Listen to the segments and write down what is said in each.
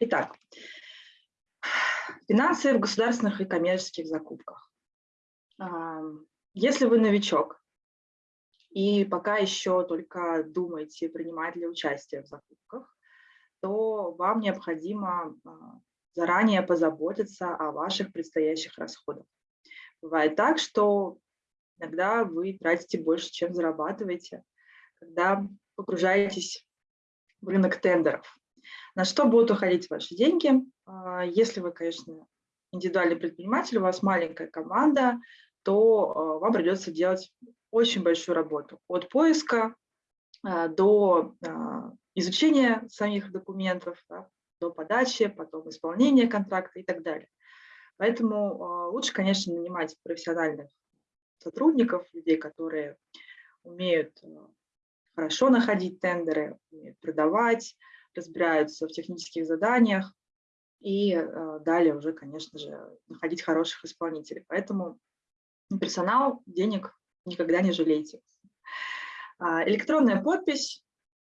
Итак, финансы в государственных и коммерческих закупках. Если вы новичок и пока еще только думаете, принимать ли участие в закупках, то вам необходимо а, заранее позаботиться о ваших предстоящих расходах. Бывает так, что иногда вы тратите больше, чем зарабатываете, когда погружаетесь в рынок тендеров. На что будут уходить ваши деньги? А, если вы, конечно, индивидуальный предприниматель, у вас маленькая команда, то а, вам придется делать очень большую работу. От поиска а, до изучения самих документов, до подачи, потом исполнения контракта и так далее. Поэтому лучше, конечно, нанимать профессиональных сотрудников, людей, которые умеют хорошо находить тендеры, умеют продавать, разбираются в технических заданиях и э, далее уже, конечно же, находить хороших исполнителей. Поэтому персонал, денег никогда не жалейте. А, электронная подпись,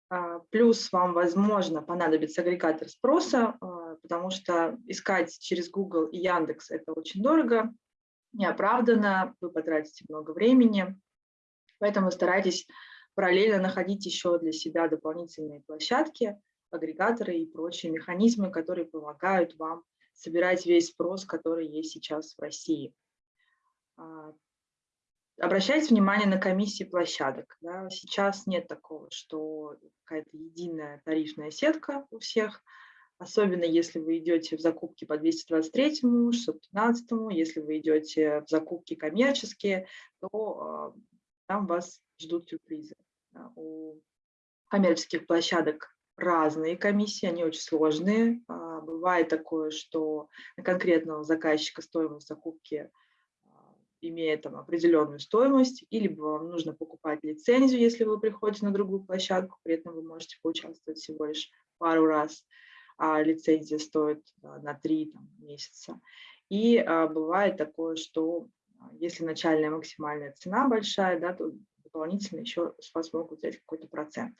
а, плюс вам, возможно, понадобится агрегатор спроса, а, потому что искать через Google и Яндекс – это очень дорого, неоправданно, вы потратите много времени, поэтому старайтесь параллельно находить еще для себя дополнительные площадки, агрегаторы и прочие механизмы, которые помогают вам собирать весь спрос, который есть сейчас в России. А, обращайте внимание на комиссии площадок. Да. Сейчас нет такого, что какая-то единая тарифная сетка у всех, особенно если вы идете в закупки по 223, 615, если вы идете в закупки коммерческие, то а, там вас ждут сюрпризы. У коммерческих площадок разные комиссии, они очень сложные. А, бывает такое, что на конкретного заказчика стоимость закупки а, имеет там определенную стоимость, или вам нужно покупать лицензию, если вы приходите на другую площадку, при этом вы можете поучаствовать всего лишь пару раз, а лицензия стоит а, на три там, месяца. И а, бывает такое, что если начальная максимальная цена большая, да, то дополнительно еще с вас могут взять какой-то процент.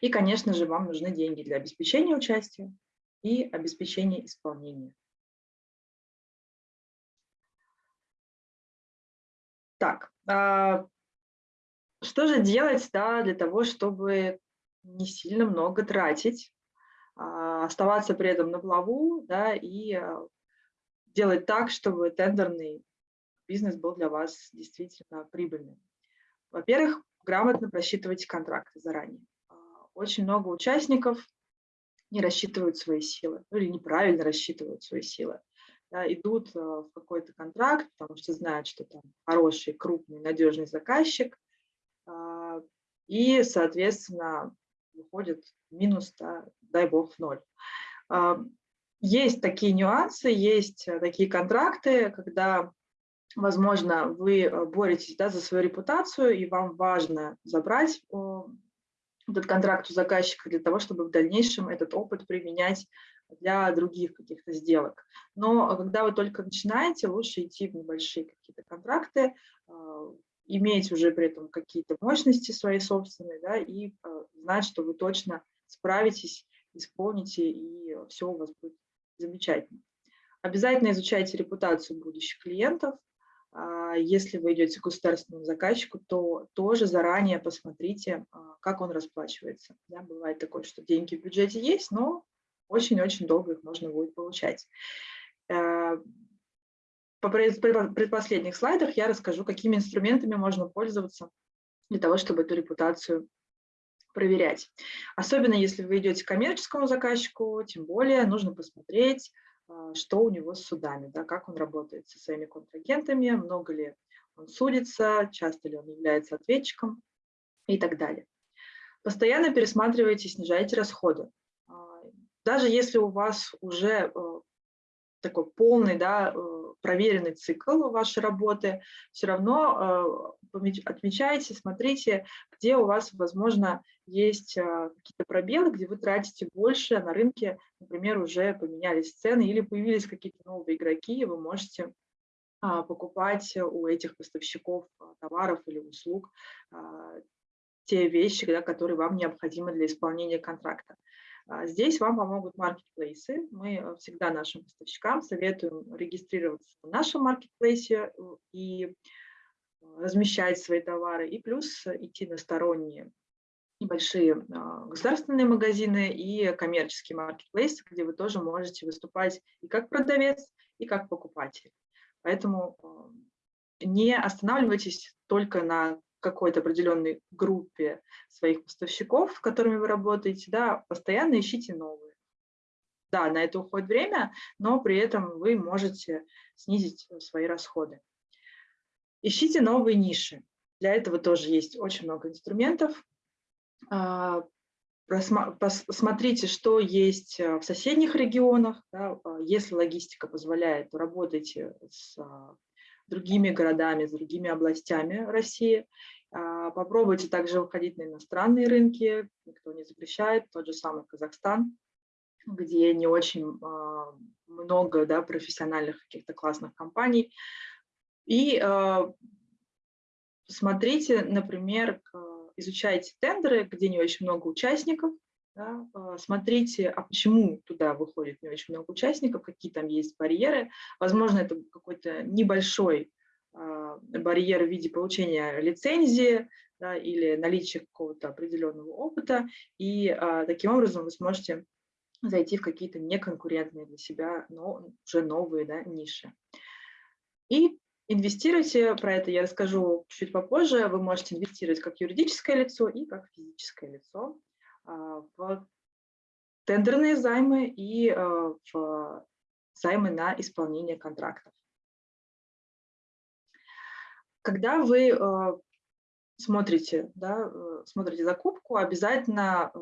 И, конечно же, вам нужны деньги для обеспечения участия и обеспечения исполнения. Так, а, что же делать да, для того, чтобы не сильно много тратить, а, оставаться при этом на плаву да, и а, делать так, чтобы тендерный бизнес был для вас действительно прибыльным? Во-первых, грамотно просчитывайте контракты заранее очень много участников не рассчитывают свои силы, ну, или неправильно рассчитывают свои силы. Да, идут э, в какой-то контракт, потому что знают, что там хороший, крупный, надежный заказчик, а, и, соответственно, выходит минус, да, дай бог, в ноль. А, есть такие нюансы, есть э, такие контракты, когда, возможно, вы э, боретесь да, за свою репутацию, и вам важно забрать этот контракт у заказчика для того, чтобы в дальнейшем этот опыт применять для других каких-то сделок. Но когда вы только начинаете, лучше идти в небольшие какие-то контракты, а, иметь уже при этом какие-то мощности свои собственные, да, и а, знать, что вы точно справитесь, исполните, и все у вас будет замечательно. Обязательно изучайте репутацию будущих клиентов, если вы идете к государственному заказчику, то тоже заранее посмотрите, а, как он расплачивается. Да, бывает такое, что деньги в бюджете есть, но очень-очень долго их можно будет получать. Э, по предпоследних слайдах я расскажу, какими инструментами можно пользоваться для того, чтобы эту репутацию проверять. Особенно если вы идете к коммерческому заказчику, тем более нужно посмотреть, а, что у него с судами, да, как он работает со своими контрагентами, много ли он судится, часто ли он является ответчиком и так далее. Постоянно пересматривайте, снижайте расходы. А, даже если у вас уже э, такой полный, да, проверенный цикл вашей работы, все равно э, отмечайте, смотрите, где у вас, возможно, есть э, какие-то пробелы, где вы тратите больше, а на рынке, например, уже поменялись цены или появились какие-то новые игроки, и вы можете а, покупать у этих поставщиков товаров или услуг те вещи, да, которые вам необходимы для исполнения контракта. А, здесь вам помогут маркетплейсы. Мы всегда нашим поставщикам советуем регистрироваться в нашем маркетплейсе и размещать свои товары, и плюс идти на сторонние небольшие а, государственные магазины и коммерческие маркетплейсы, где вы тоже можете выступать и как продавец, и как покупатель. Поэтому не останавливайтесь только на какой-то определенной группе своих поставщиков, с которыми вы работаете, да, постоянно ищите новые. Да, на это уходит время, но при этом вы можете снизить свои расходы. Ищите новые ниши. Для этого тоже есть очень много инструментов. А, посмотрите, что есть э, в соседних регионах. А, если логистика позволяет, то работайте с а, другими городами, с другими областями России. Попробуйте также выходить на иностранные рынки, никто не запрещает, тот же самый Казахстан, где не очень много да, профессиональных каких-то классных компаний. И смотрите, например, изучайте тендеры, где не очень много участников, да, а, смотрите, а почему туда выходит не очень много участников, какие там есть барьеры. Возможно, это какой-то небольшой а, барьер в виде получения лицензии да, или наличия какого-то определенного опыта, и а, таким образом вы сможете зайти в какие-то неконкурентные для себя, но уже новые да, ниши. И Инвестируйте, про это я расскажу чуть попозже. Вы можете инвестировать как юридическое лицо и как физическое лицо в тендерные займы и а, в займы на исполнение контрактов. Когда вы а, смотрите, да, э, смотрите закупку, обязательно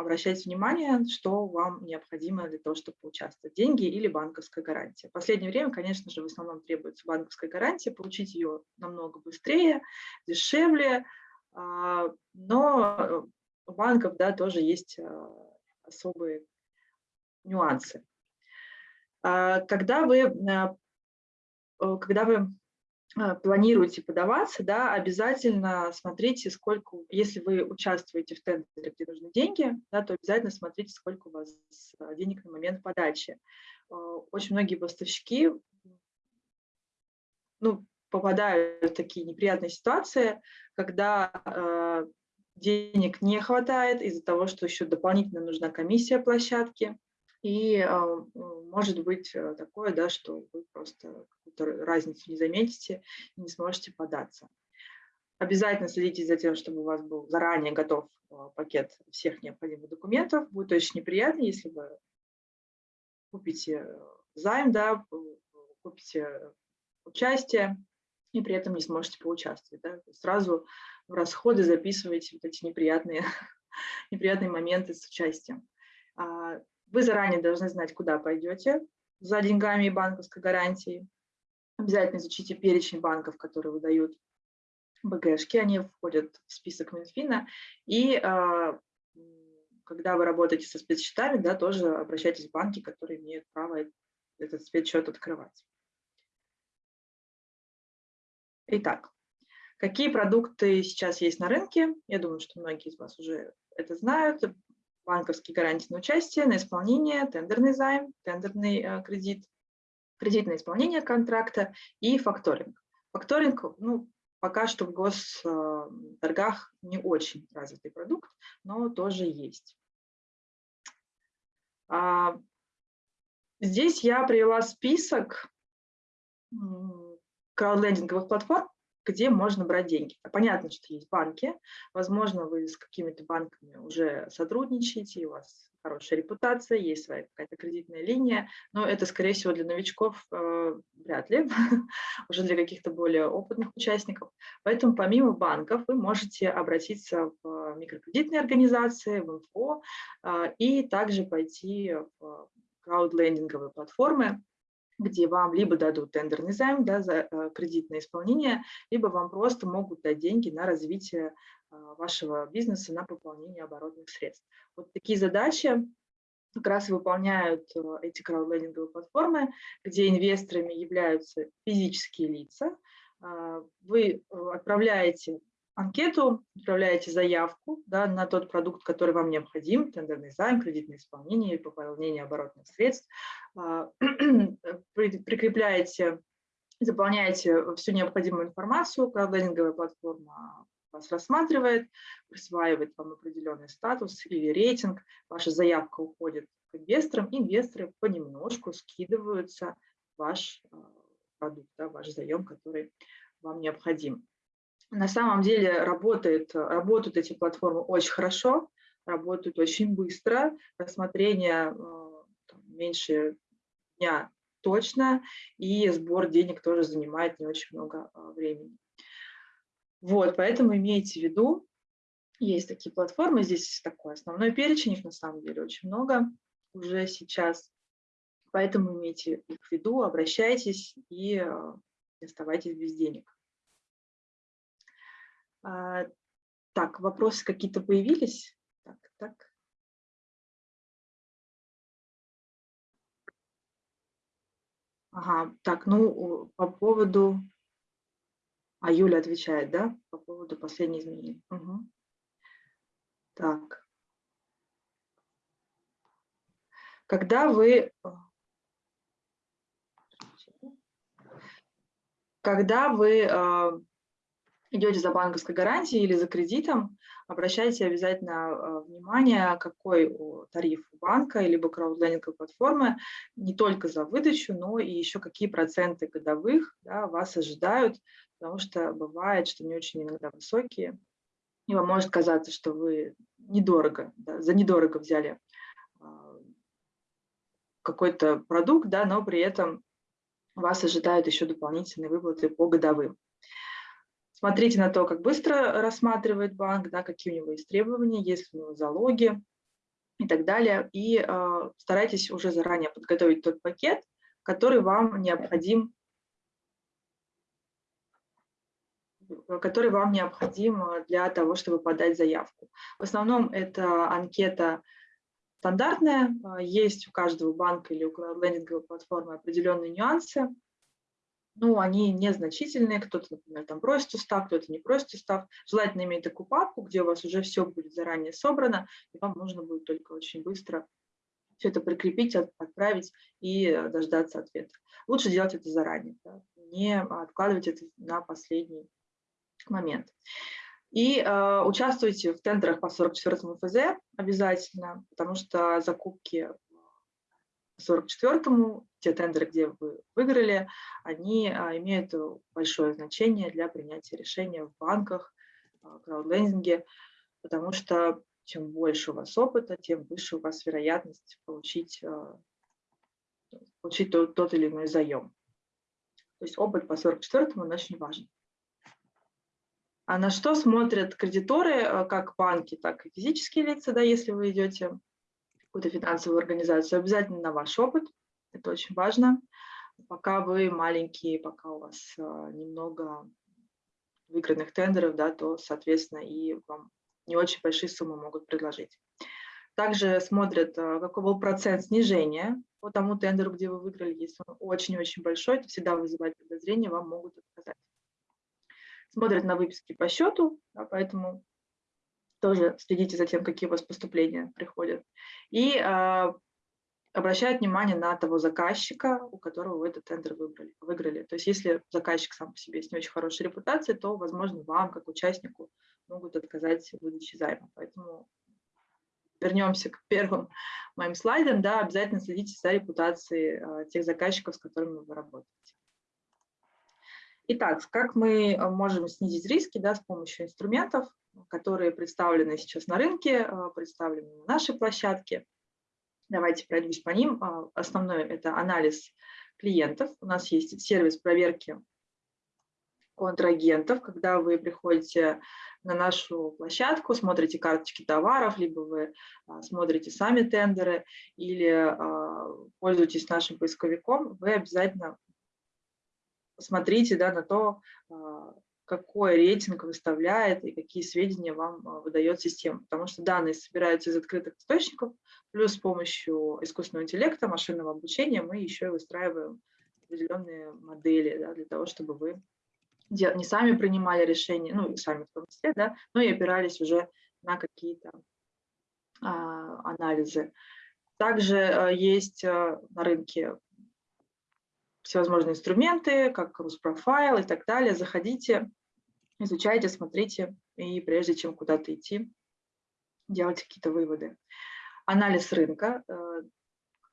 обращайте внимание, что вам необходимо для того, чтобы поучаствовать. Деньги или банковская гарантия. В последнее время, конечно же, в основном требуется банковская гарантия, получить ее намного быстрее, дешевле, а, но у банков да, тоже есть а, особые нюансы. А, когда вы, когда вы а, планируете подаваться, да, обязательно смотрите, сколько, если вы участвуете в тендере, где нужны деньги, да, то обязательно смотрите, сколько у вас а, денег на момент подачи. А, очень многие поставщики ну, попадают в такие неприятные ситуации, когда денег не хватает из-за того, что еще дополнительно нужна комиссия площадки, и э, может быть э, такое, да, что вы просто разницу не заметите и не сможете податься. Обязательно следите за тем, чтобы у вас был заранее готов а, пакет всех необходимых документов. Будет очень неприятно, если вы купите займ, да, купите участие и при этом не сможете поучаствовать. Да. Сразу в расходы записывайте вот эти неприятные, неприятные моменты с участием. А, вы заранее должны знать, куда пойдете за деньгами и банковской гарантией. Обязательно изучите перечень банков, которые выдают БГшки, они входят в список Минфина. И а, когда вы работаете со спецсчетами, да, тоже обращайтесь в банки, которые имеют право этот спецсчет открывать. Итак, какие продукты сейчас есть на рынке? Я думаю, что многие из вас уже это знают. Банковские гарантии на участие, на исполнение, тендерный займ, тендерный э, кредит, кредитное исполнение контракта и факторинг. Факторинг, ну, пока что в госторгах не очень развитый продукт, но тоже есть. А, здесь я привела список краудлендинговых платформ, где можно брать деньги. Понятно, что есть банки, возможно, вы с какими-то банками уже сотрудничаете, у вас хорошая репутация, есть своя какая-то кредитная линия, но это, скорее всего, для новичков э, вряд ли, уже для каких-то более опытных участников. Поэтому помимо банков вы можете обратиться в микрокредитные организации, в МФО э, и также пойти в краудлендинговые платформы, где вам либо дадут тендерный займ да, за э, кредитное исполнение, либо вам просто могут дать деньги на развитие э, вашего бизнеса, на пополнение оборотных средств. Вот такие задачи как раз выполняют э, эти краудлендинговые платформы, где инвесторами являются физические лица. Вы отправляете анкету, отправляете заявку да, на тот продукт, который вам необходим, тендерный займ, кредитное исполнение, пополнение оборотных средств, а, прикрепляете, заполняете всю необходимую информацию, краудлендинговая платформа вас рассматривает, присваивает вам определенный статус или рейтинг, ваша заявка уходит к инвесторам, инвесторы понемножку скидываются ваш а, продукт, да, ваш заем, который вам необходим. На самом деле работает, работают эти платформы очень хорошо, работают очень быстро, рассмотрение а, меньше дня точно, и сбор денег тоже занимает не очень много а, времени. Вот, поэтому имейте в виду, есть такие платформы, здесь такой основной перечень, их на самом деле очень много уже сейчас, поэтому имейте их в виду, обращайтесь и а, оставайтесь без денег. А, так, вопросы какие-то появились? Так, так. Ага, так, ну, по поводу... А Юля отвечает, да, по поводу последних изменений. Угу. Так. Когда вы... Когда вы а, идете за банковской гарантией или за кредитом, обращайте обязательно а, внимание, какой тариф у банка либо краудлендинговой платформы, не только за выдачу, но и еще какие проценты годовых да, вас ожидают, потому что бывает, что не очень иногда высокие, и вам может казаться, что вы недорого, да, за недорого взяли а, какой-то продукт, да, но при этом вас ожидают еще дополнительные выплаты по годовым. Смотрите на то, как быстро рассматривает банк, да, какие у него есть требования, есть ли у него залоги и так далее. И э, старайтесь уже заранее подготовить тот пакет, который вам необходим который вам необходим для того, чтобы подать заявку. В основном это анкета стандартная, есть у каждого банка или у лендинговой платформы определенные нюансы, ну, они незначительные, кто-то, например, там просит устав, кто-то не просит устав. Желательно иметь такую папку, где у вас уже все будет заранее собрано, и вам нужно будет только очень быстро все это прикрепить, отправить и э, дождаться ответа. Лучше делать это заранее, да, не откладывать это на последний момент. И э, участвуйте в тендерах по 44 ФЗ обязательно, потому что закупки 44-му, те тендеры, где вы выиграли, они а, имеют большое значение для принятия решения в банках, а, краудлендинге, потому что чем больше у вас опыта, тем выше у вас вероятность получить, а, получить тот, тот или иной заем. То есть опыт по 44-му очень важен. А на что смотрят кредиторы, как банки, так и физические лица, да, если вы идете какую-то финансовую организацию, обязательно на ваш опыт, это очень важно. Пока вы маленькие, пока у вас а, немного выигранных тендеров, да, то, соответственно, и вам не очень большие суммы могут предложить. Также смотрят, а, какой был процент снижения по тому тендеру, где вы выиграли. Если он очень-очень большой, это всегда вызывает подозрение, вам могут отказать. Смотрят на выписки по счету, да, поэтому тоже следите за тем, какие у вас поступления приходят. И э, обращают внимание на того заказчика, у которого вы этот тендер выбрали, выиграли. То есть если заказчик сам по себе есть не очень хорошая репутация, то, возможно, вам, как участнику, могут отказать в выдаче займа. Поэтому вернемся к первым моим слайдам. Да, обязательно следите за репутацией э, тех заказчиков, с которыми вы работаете. Итак, как мы можем снизить риски да, с помощью инструментов? которые представлены сейчас на рынке, а, представлены на нашей площадке. Давайте пройдусь по ним. А, основной – это анализ клиентов. У нас есть сервис проверки контрагентов, когда вы приходите на нашу площадку, смотрите карточки товаров, либо вы а, смотрите сами тендеры или пользуетесь нашим поисковиком, вы обязательно посмотрите да, на то, какой рейтинг выставляет и какие сведения вам а, выдает система. Потому что данные собираются из открытых источников, плюс с помощью искусственного интеллекта, машинного обучения мы еще и выстраиваем определенные модели да, для того, чтобы вы не сами принимали решения, ну и сами в том числе, да, но и опирались уже на какие-то а, анализы. Также а, есть а, на рынке всевозможные инструменты, как Руспрофайл и так далее. Заходите, изучайте, смотрите, и прежде чем куда-то идти, делайте какие-то выводы. Анализ рынка, э,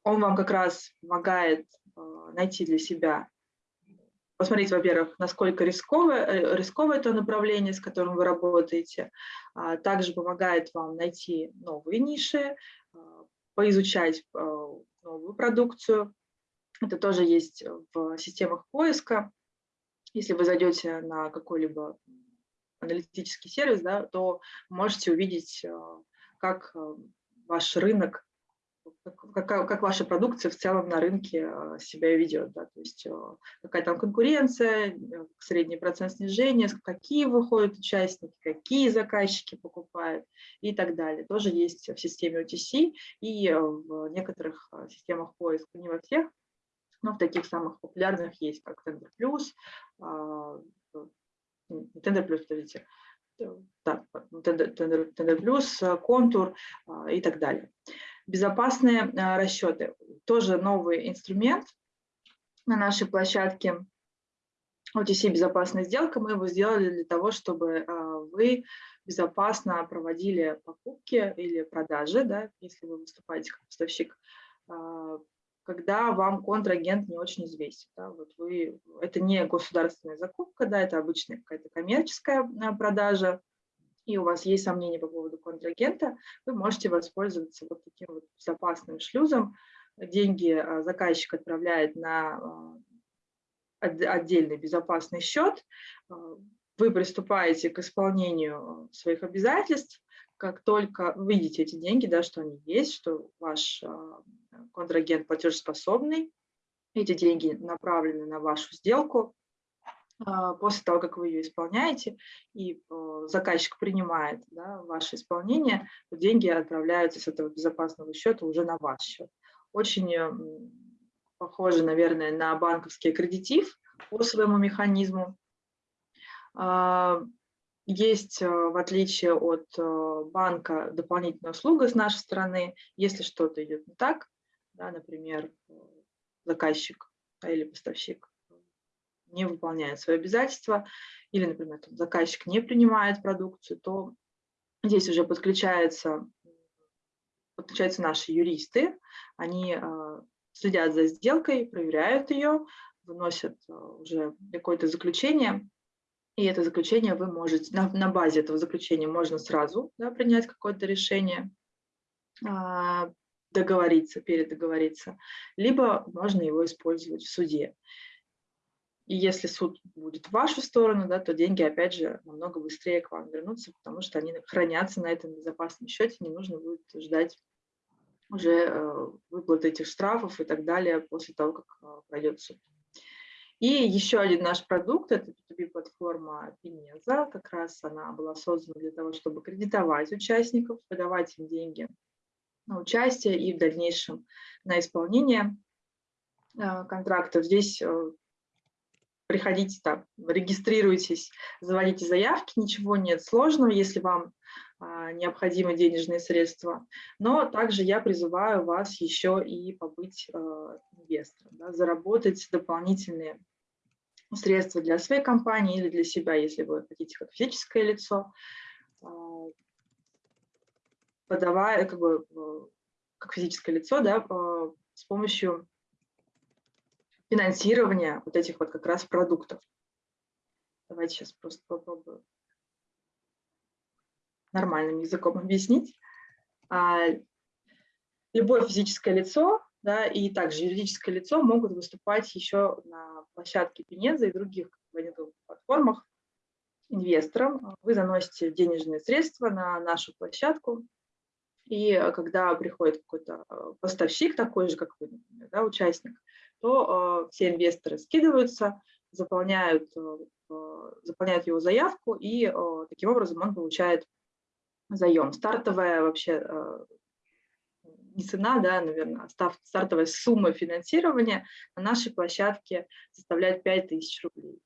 он вам как раз помогает найти для себя посмотреть, во-первых, насколько рисковое, э, рисковое это направление, с которым вы работаете. А также помогает вам найти новые ниши, поизучать новую продукцию. Это тоже есть в системах поиска. Если вы зайдете на какой-либо аналитический сервис, да, то можете увидеть, как ваш рынок как, как ваша продукция в целом на рынке а, себя ведет. Да? То есть какая там конкуренция, э, средний процент снижения, какие выходят участники, какие заказчики покупают и так далее. Тоже есть в системе OTC и э, в некоторых системах поиска, не во всех, но в таких самых популярных есть, как Tender Plus, Tender Plus, подождите, да, Tender, Tender, Plus, Контур и так далее. Безопасные а, расчеты. Тоже новый инструмент на нашей площадке. OTC «Безопасная сделка». Мы его сделали для того, чтобы а, вы безопасно проводили покупки или продажи, да, если вы выступаете как поставщик, а, когда вам контрагент не очень известен. Да, вот вы, это не государственная закупка, да, это обычная какая-то коммерческая продажа, и у вас есть сомнения по поводу контрагента, вы можете воспользоваться вот таким вот безопасным шлюзом. Деньги а, заказчик отправляет на а, отдельный безопасный счет, а, вы приступаете к исполнению своих обязательств, как только видите эти деньги, да, что они есть, что ваш контрагент платежеспособный, эти деньги направлены на вашу сделку, а, после того, как вы ее исполняете, и э, заказчик принимает да, ваше исполнение, деньги отправляются с этого безопасного счета уже на ваш счет. Очень э, похоже, наверное, на банковский аккредитив по своему механизму. А, есть, э, в отличие от банка, дополнительная услуга с нашей стороны. Если что-то идет не так, да, например, заказчик или поставщик не выполняет свои обязательства, или, например, там, заказчик не принимает продукцию, то здесь уже подключаются, подключаются наши юристы, они э, следят за сделкой, проверяют ее, выносят э, уже какое-то заключение, и это заключение вы можете, на, на базе этого заключения можно сразу да, принять какое-то решение, э, договориться, передоговориться, либо можно его использовать в суде. И если суд будет в вашу сторону, да, то деньги, опять же, намного быстрее к вам вернутся, потому что они хранятся на этом безопасном счете, не нужно будет ждать уже э, выплаты этих штрафов и так далее после того, как э, пройдет суд. И еще один наш продукт – это B2B-платформа Pineza. Как раз она была создана для того, чтобы кредитовать участников, выдавать им деньги на участие и в дальнейшем на исполнение э, контрактов. Здесь приходите там, регистрируйтесь, заводите заявки, ничего нет сложного, если вам а, необходимы денежные средства. Но также я призываю вас еще и побыть а, инвестором, да, заработать дополнительные средства для своей компании или для себя, если вы хотите как физическое лицо, а, подавая, как бы, э, как физическое лицо, да, а, с помощью финансирования вот этих вот как раз продуктов. Давайте сейчас просто попробую нормальным языком объяснить. А, любое физическое лицо да, и также юридическое лицо могут выступать еще на площадке Пенеза и других платформах инвесторам. Вы заносите денежные средства на нашу площадку, и когда приходит какой-то э, поставщик, такой же, как вы, например, да, участник, то э, все инвесторы скидываются, заполняют, э, э, заполняют его заявку, и таким образом он получает заем. Стартовая вообще не цена, да, наверное, а стартовая сумма финансирования на нашей площадке составляет 5000 рублей.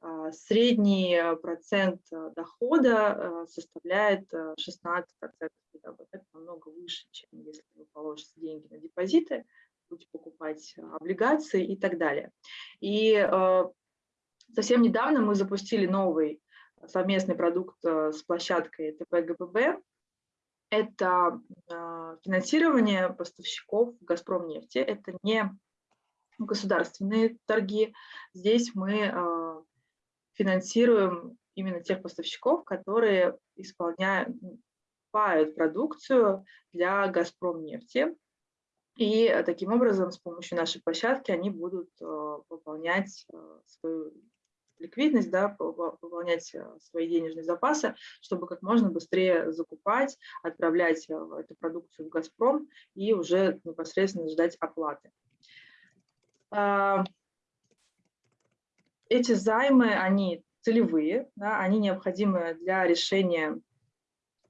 А, средний процент дохода составляет 16%. Это намного выше, чем если вы положите деньги на депозиты, будете покупать облигации и так далее. И совсем недавно мы запустили новый совместный продукт с площадкой ТП Это финансирование поставщиков «Газпром нефти». Это не государственные торги. Здесь мы финансируем именно тех поставщиков, которые исполняют, покупают продукцию для «Газпром нефти». И таким образом, с помощью нашей площадки, они будут а, выполнять а, свою ликвидность, да, выполнять свои денежные запасы, чтобы как можно быстрее закупать, отправлять эту продукцию в «Газпром» и уже непосредственно ждать оплаты. Эти займы, они целевые, да, они необходимы для решения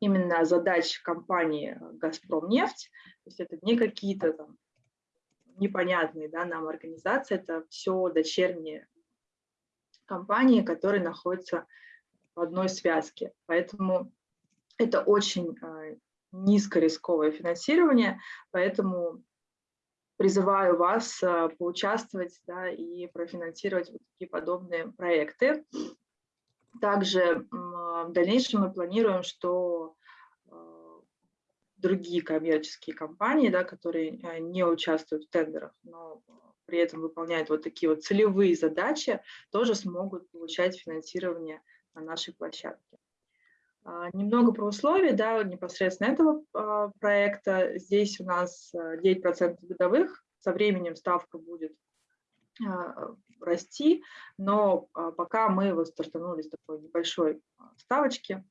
именно задач компании «Газпромнефть». То есть это не какие-то там непонятные да, нам организации, это все дочерние компании, которые находятся в одной связке. Поэтому это очень э, низкорисковое финансирование, поэтому призываю вас э, поучаствовать да, и профинансировать вот такие подобные проекты. Также в дальнейшем мы планируем, что э, другие коммерческие компании, да, которые э, не участвуют в тендерах, но при этом выполняют вот такие вот целевые задачи, тоже смогут получать финансирование на нашей площадке. А, немного про условия да, непосредственно этого а, проекта. Здесь у нас 9% а, годовых, со временем ставка будет расти, но пока мы вот стартанули с такой небольшой ставочки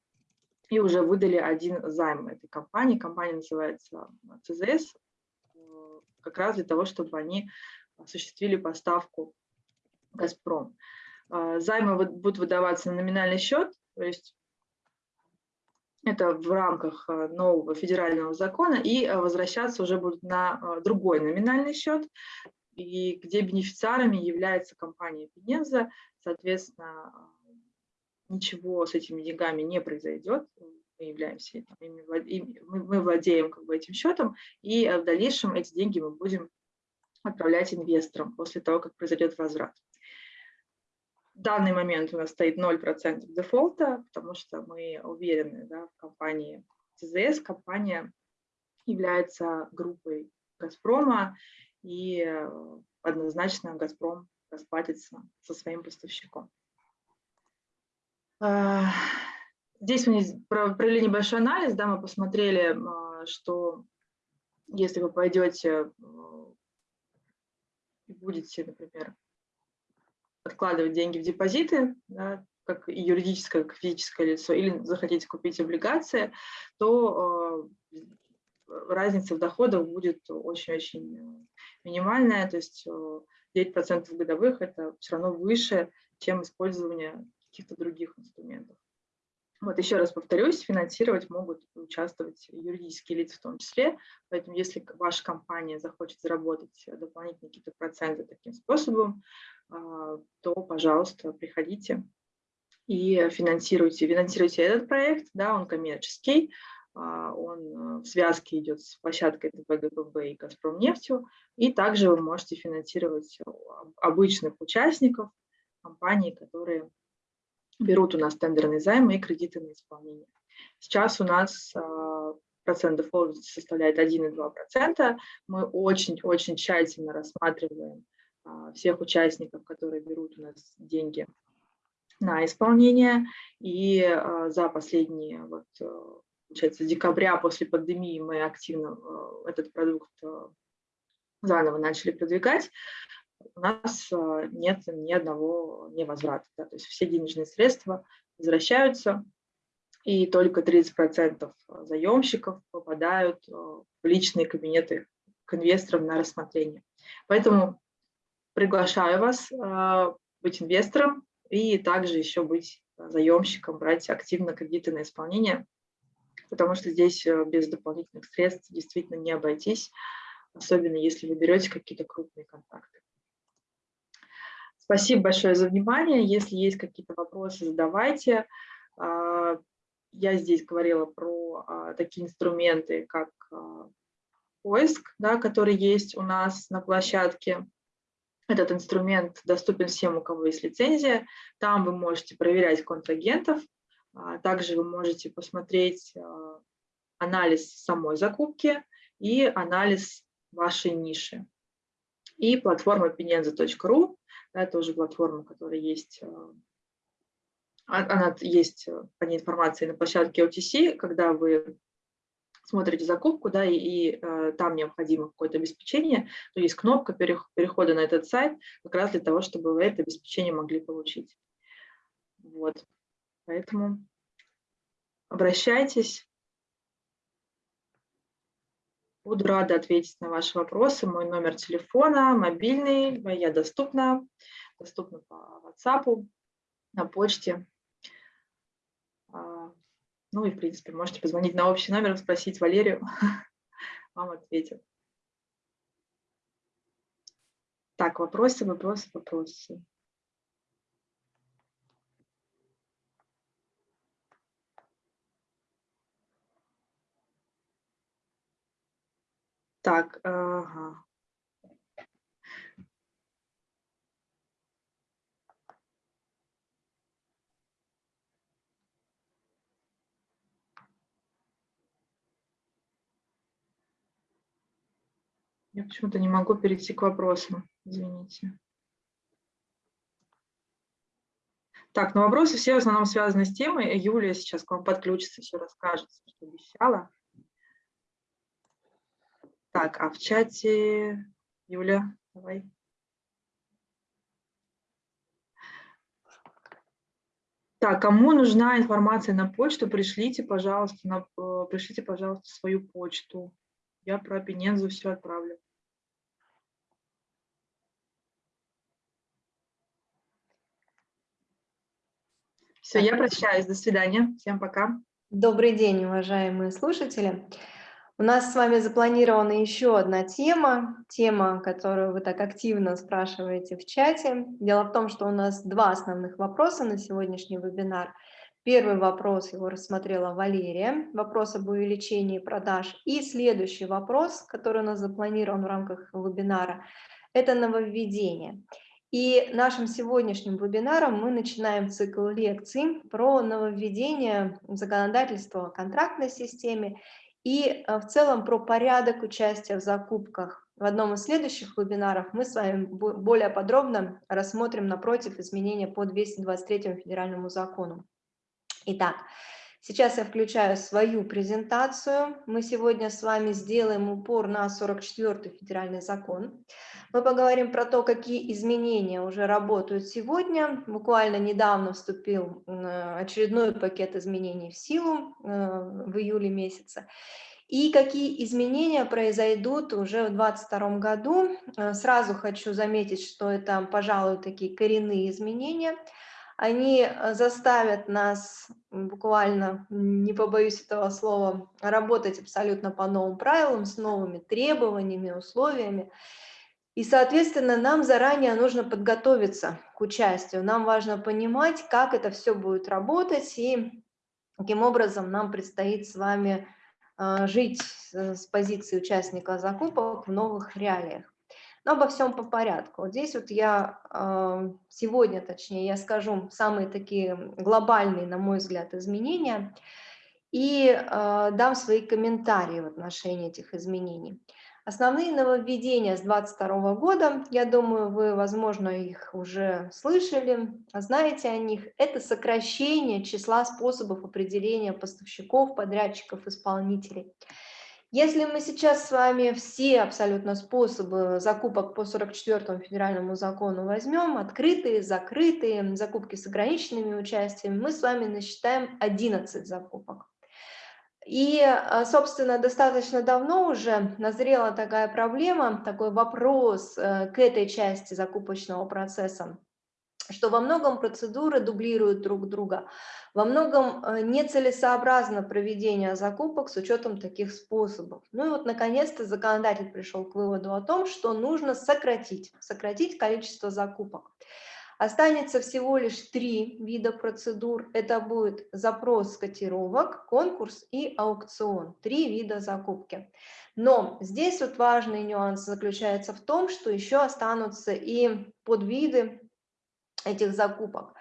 и уже выдали один займ этой компании. Компания называется ЦЗС, как раз для того, чтобы они осуществили поставку «Газпром». Займы будут выдаваться на номинальный счет, то есть это в рамках э, нового федерального закона, и э, возвращаться уже будут на э, другой номинальный счет, и где бенефициарами является компания Пенеза, соответственно, ничего с этими деньгами не произойдет, мы являемся, мы владеем как бы этим счетом, и в дальнейшем эти деньги мы будем отправлять инвесторам после того, как произойдет возврат. В данный момент у нас стоит 0% дефолта, потому что мы уверены да, в компании ЦЗС. Компания является группой «Газпрома», и э, однозначно «Газпром» расплатится со своим поставщиком. А, здесь мы провели небольшой анализ, да, мы посмотрели, а, что если вы пойдете э, и будете, например, откладывать деньги в депозиты, да, как юридическое, как физическое лицо, или захотите купить облигации, то э, разница в доходах будет очень-очень минимальная, то есть 9% э, годовых – это все равно выше, чем использование каких-то других инструментов. Вот еще раз повторюсь, финансировать могут участвовать юридические лица в том числе, поэтому если ваша компания захочет заработать дополнительные какие-то проценты таким способом, а, то, пожалуйста, приходите и финансируйте. Финансируйте этот проект, да, он коммерческий, а, он в связке идет с площадкой ТПГПБ и Газпромнефтью, и также вы можете финансировать обычных участников компаний, которые берут у нас тендерные займы и кредиты на исполнение. Сейчас у нас а, процент дефолта составляет 1,2%. Мы очень-очень тщательно рассматриваем а, всех участников, которые берут у нас деньги на исполнение. И а, за последние, вот, получается, декабря после пандемии мы активно этот продукт заново начали продвигать у нас а, нет ни одного невозврата. Да, то есть все денежные средства возвращаются, и только 30% заемщиков попадают а, в личные кабинеты к инвесторам на рассмотрение. Поэтому приглашаю вас а, быть инвестором и также еще быть заемщиком, брать активно кредиты на исполнение, потому что здесь без дополнительных средств действительно не обойтись, особенно если вы берете какие-то крупные контакты. Спасибо большое за внимание. Если есть какие-то вопросы, задавайте. А, я здесь говорила про а, такие инструменты, как а, поиск, да, который есть у нас на площадке. Этот инструмент доступен всем, у кого есть лицензия. Там вы можете проверять контрагентов. Также вы можете посмотреть анализ самой закупки и анализ вашей ниши. И платформа pinenza.ru, это тоже платформа, которая есть а, она есть э, по ней информация на площадке OTC, когда вы смотрите закупку, да, и, и э, там необходимо какое-то обеспечение, то есть кнопка перехода на этот сайт как раз для того, чтобы вы это обеспечение могли получить. Вот, поэтому обращайтесь. Буду рада ответить на ваши вопросы. Мой номер телефона, мобильный, я доступна, доступна по WhatsApp, на почте. А, ну и, в принципе, можете позвонить на общий номер, спросить Валерию, вам ответят. Так, вопросы, вопросы, вопросы. Так, ага. Я почему-то не могу перейти к вопросам, извините. Так, ну вопросы все в основном связаны с темой. Юлия сейчас к вам подключится, все расскажет, что обещала. Так, а в чате... Юля, давай. Так, кому нужна информация на почту, пришлите, пожалуйста, на, э, пришлите, пожалуйста, свою почту. Я про Пенензу все отправлю. Все, я прощаюсь. До свидания. Всем пока. Добрый день, уважаемые слушатели. У нас с вами запланирована еще одна тема, тема, которую вы так активно спрашиваете в чате. Дело в том, что у нас два основных вопроса на сегодняшний вебинар. Первый вопрос, его рассмотрела Валерия, вопрос об увеличении продаж. И следующий вопрос, который у нас запланирован в рамках вебинара, это нововведение. И нашим сегодняшним вебинаром мы начинаем цикл лекций про нововведение законодательства о контрактной системе и э, в целом про порядок участия в закупках. В одном из следующих вебинаров мы с вами более подробно рассмотрим напротив изменения по 223 федеральному закону. Итак, Сейчас я включаю свою презентацию. Мы сегодня с вами сделаем упор на 44-й федеральный закон. Мы поговорим про то, какие изменения уже работают сегодня. Буквально недавно вступил очередной пакет изменений в силу э, в июле месяце. И какие изменения произойдут уже в 2022 году. Э, сразу хочу заметить, что это, пожалуй, такие коренные изменения – они э, заставят нас буквально, не побоюсь этого слова, работать абсолютно по новым правилам, с новыми требованиями, условиями. И, соответственно, нам заранее нужно подготовиться к участию. Нам важно понимать, как это все будет работать и каким образом нам предстоит с вами э, жить с позиции участника закупок в новых реалиях. Но обо всем по порядку. Вот здесь вот я сегодня, точнее, я скажу самые такие глобальные, на мой взгляд, изменения и э, дам свои комментарии в отношении этих изменений. Основные нововведения с 2022 года, я думаю, вы, возможно, их уже слышали, знаете о них. Это сокращение числа способов определения поставщиков, подрядчиков, исполнителей. Если мы сейчас с вами все абсолютно способы закупок по 44 федеральному закону возьмем, открытые, закрытые, закупки с ограниченными участиями, мы с вами насчитаем 11 закупок. И, а, собственно, достаточно давно уже назрела такая проблема, такой вопрос э, к этой части закупочного процесса что во многом процедуры дублируют друг друга, во многом э, нецелесообразно проведение закупок с учетом таких способов. Ну и вот наконец-то законодатель пришел к выводу о том, что нужно сократить, сократить количество закупок. Останется всего лишь три вида процедур. Это будет запрос котировок, конкурс и аукцион. Три вида закупки. Но здесь вот важный нюанс заключается в том, что еще останутся и подвиды этих закупок.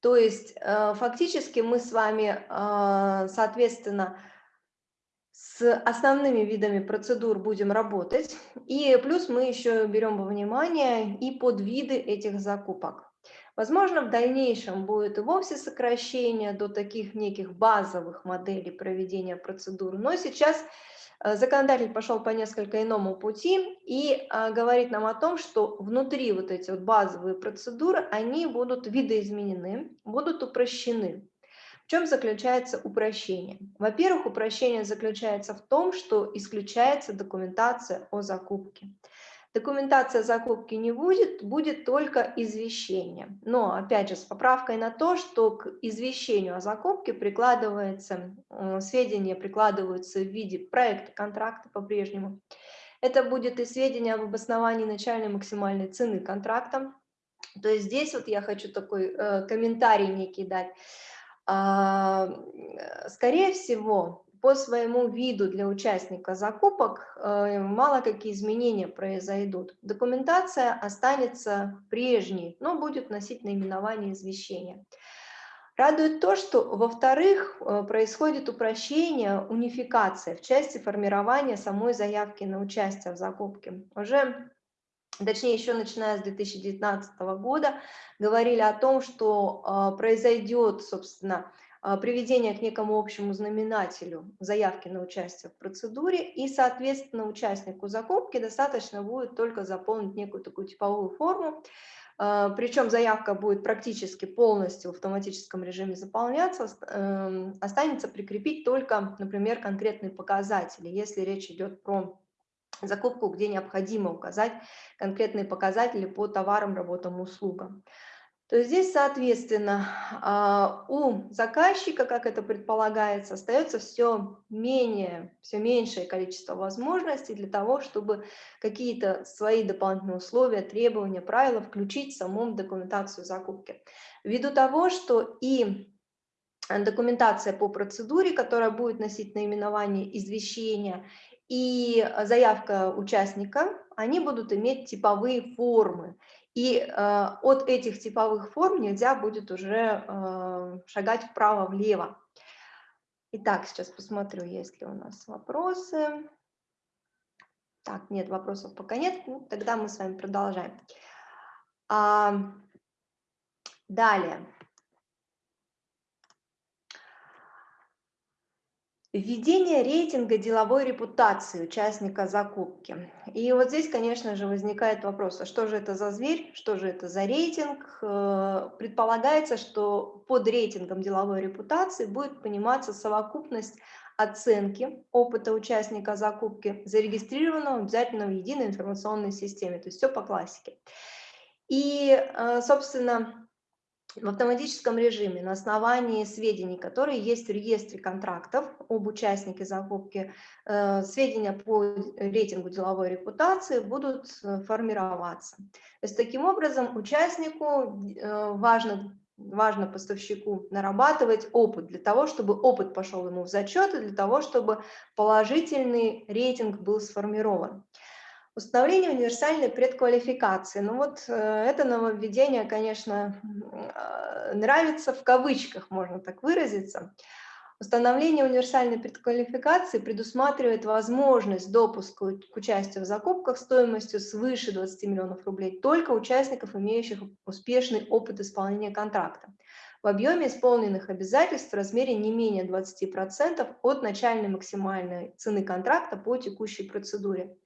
То есть э, фактически мы с вами, э, соответственно, с основными видами процедур будем работать. И плюс мы еще берем во внимание и подвиды этих закупок. Возможно, в дальнейшем будет и вовсе сокращение до таких неких базовых моделей проведения процедур. Но сейчас законодатель пошел по несколько иному пути и а, говорит нам о том, что внутри вот эти вот базовые процедуры, они будут видоизменены, будут упрощены. В чем заключается упрощение? Во-первых, упрощение заключается в том, что исключается документация о закупке. Документация закупки не будет, будет только извещение. Но, опять же, с поправкой на то, что к извещению о закупке прикладывается, э, сведения прикладываются в виде проекта контракта по-прежнему. Это будет и сведения об обосновании начальной максимальной цены контракта. То есть здесь вот я хочу такой э, комментарий некий дать. А, э, скорее всего, по своему виду для участника закупок э, мало какие изменения произойдут. Документация останется прежней, но будет носить наименование извещения. Радует то, что, во-вторых, э, происходит упрощение, унификация в части формирования самой заявки на участие в закупке. Уже, точнее, еще начиная с 2019 года, говорили о том, что э, произойдет, собственно, приведение к некому общему знаменателю заявки на участие в процедуре, и, соответственно, участнику закупки достаточно будет только заполнить некую такую типовую форму, а, причем заявка будет практически полностью в автоматическом режиме заполняться, эм, останется прикрепить только, например, конкретные показатели, если речь идет про закупку, где необходимо указать конкретные показатели по товарам, работам, услугам то здесь, соответственно, а, у заказчика, как это предполагается, остается все менее, все меньшее количество возможностей для того, чтобы какие-то свои дополнительные условия, требования, правила включить в саму документацию закупки. Ввиду того, что и документация по процедуре, которая будет носить наименование извещения, и заявка участника, они будут иметь типовые формы. И э, от этих типовых форм нельзя будет уже э, шагать вправо-влево. Итак, сейчас посмотрю, есть ли у нас вопросы. Так, нет, вопросов пока нет. Ну, тогда мы с вами продолжаем. А, далее. Введение рейтинга деловой репутации участника закупки. И вот здесь, конечно же, возникает вопрос, а что же это за зверь, что же это за рейтинг? Э, предполагается, что под рейтингом деловой репутации будет пониматься совокупность оценки опыта участника закупки, зарегистрированного обязательно в единой информационной системе, то есть все по классике. И, э, собственно, в автоматическом режиме на основании сведений, которые есть в реестре контрактов об участнике закупки, э, сведения по рейтингу деловой репутации будут э, формироваться. То есть таким образом участнику э, важно, важно поставщику нарабатывать опыт для того, чтобы опыт пошел ему в зачет и для того, чтобы положительный рейтинг был сформирован. Установление универсальной предквалификации. Ну вот э, это нововведение, конечно, э, нравится в кавычках, можно так выразиться. Установление универсальной предквалификации предусматривает возможность допуска к участию в закупках стоимостью свыше 20 миллионов рублей только участников, имеющих успешный опыт исполнения контракта в объеме исполненных обязательств в размере не менее 20% от начальной максимальной цены контракта по текущей процедуре.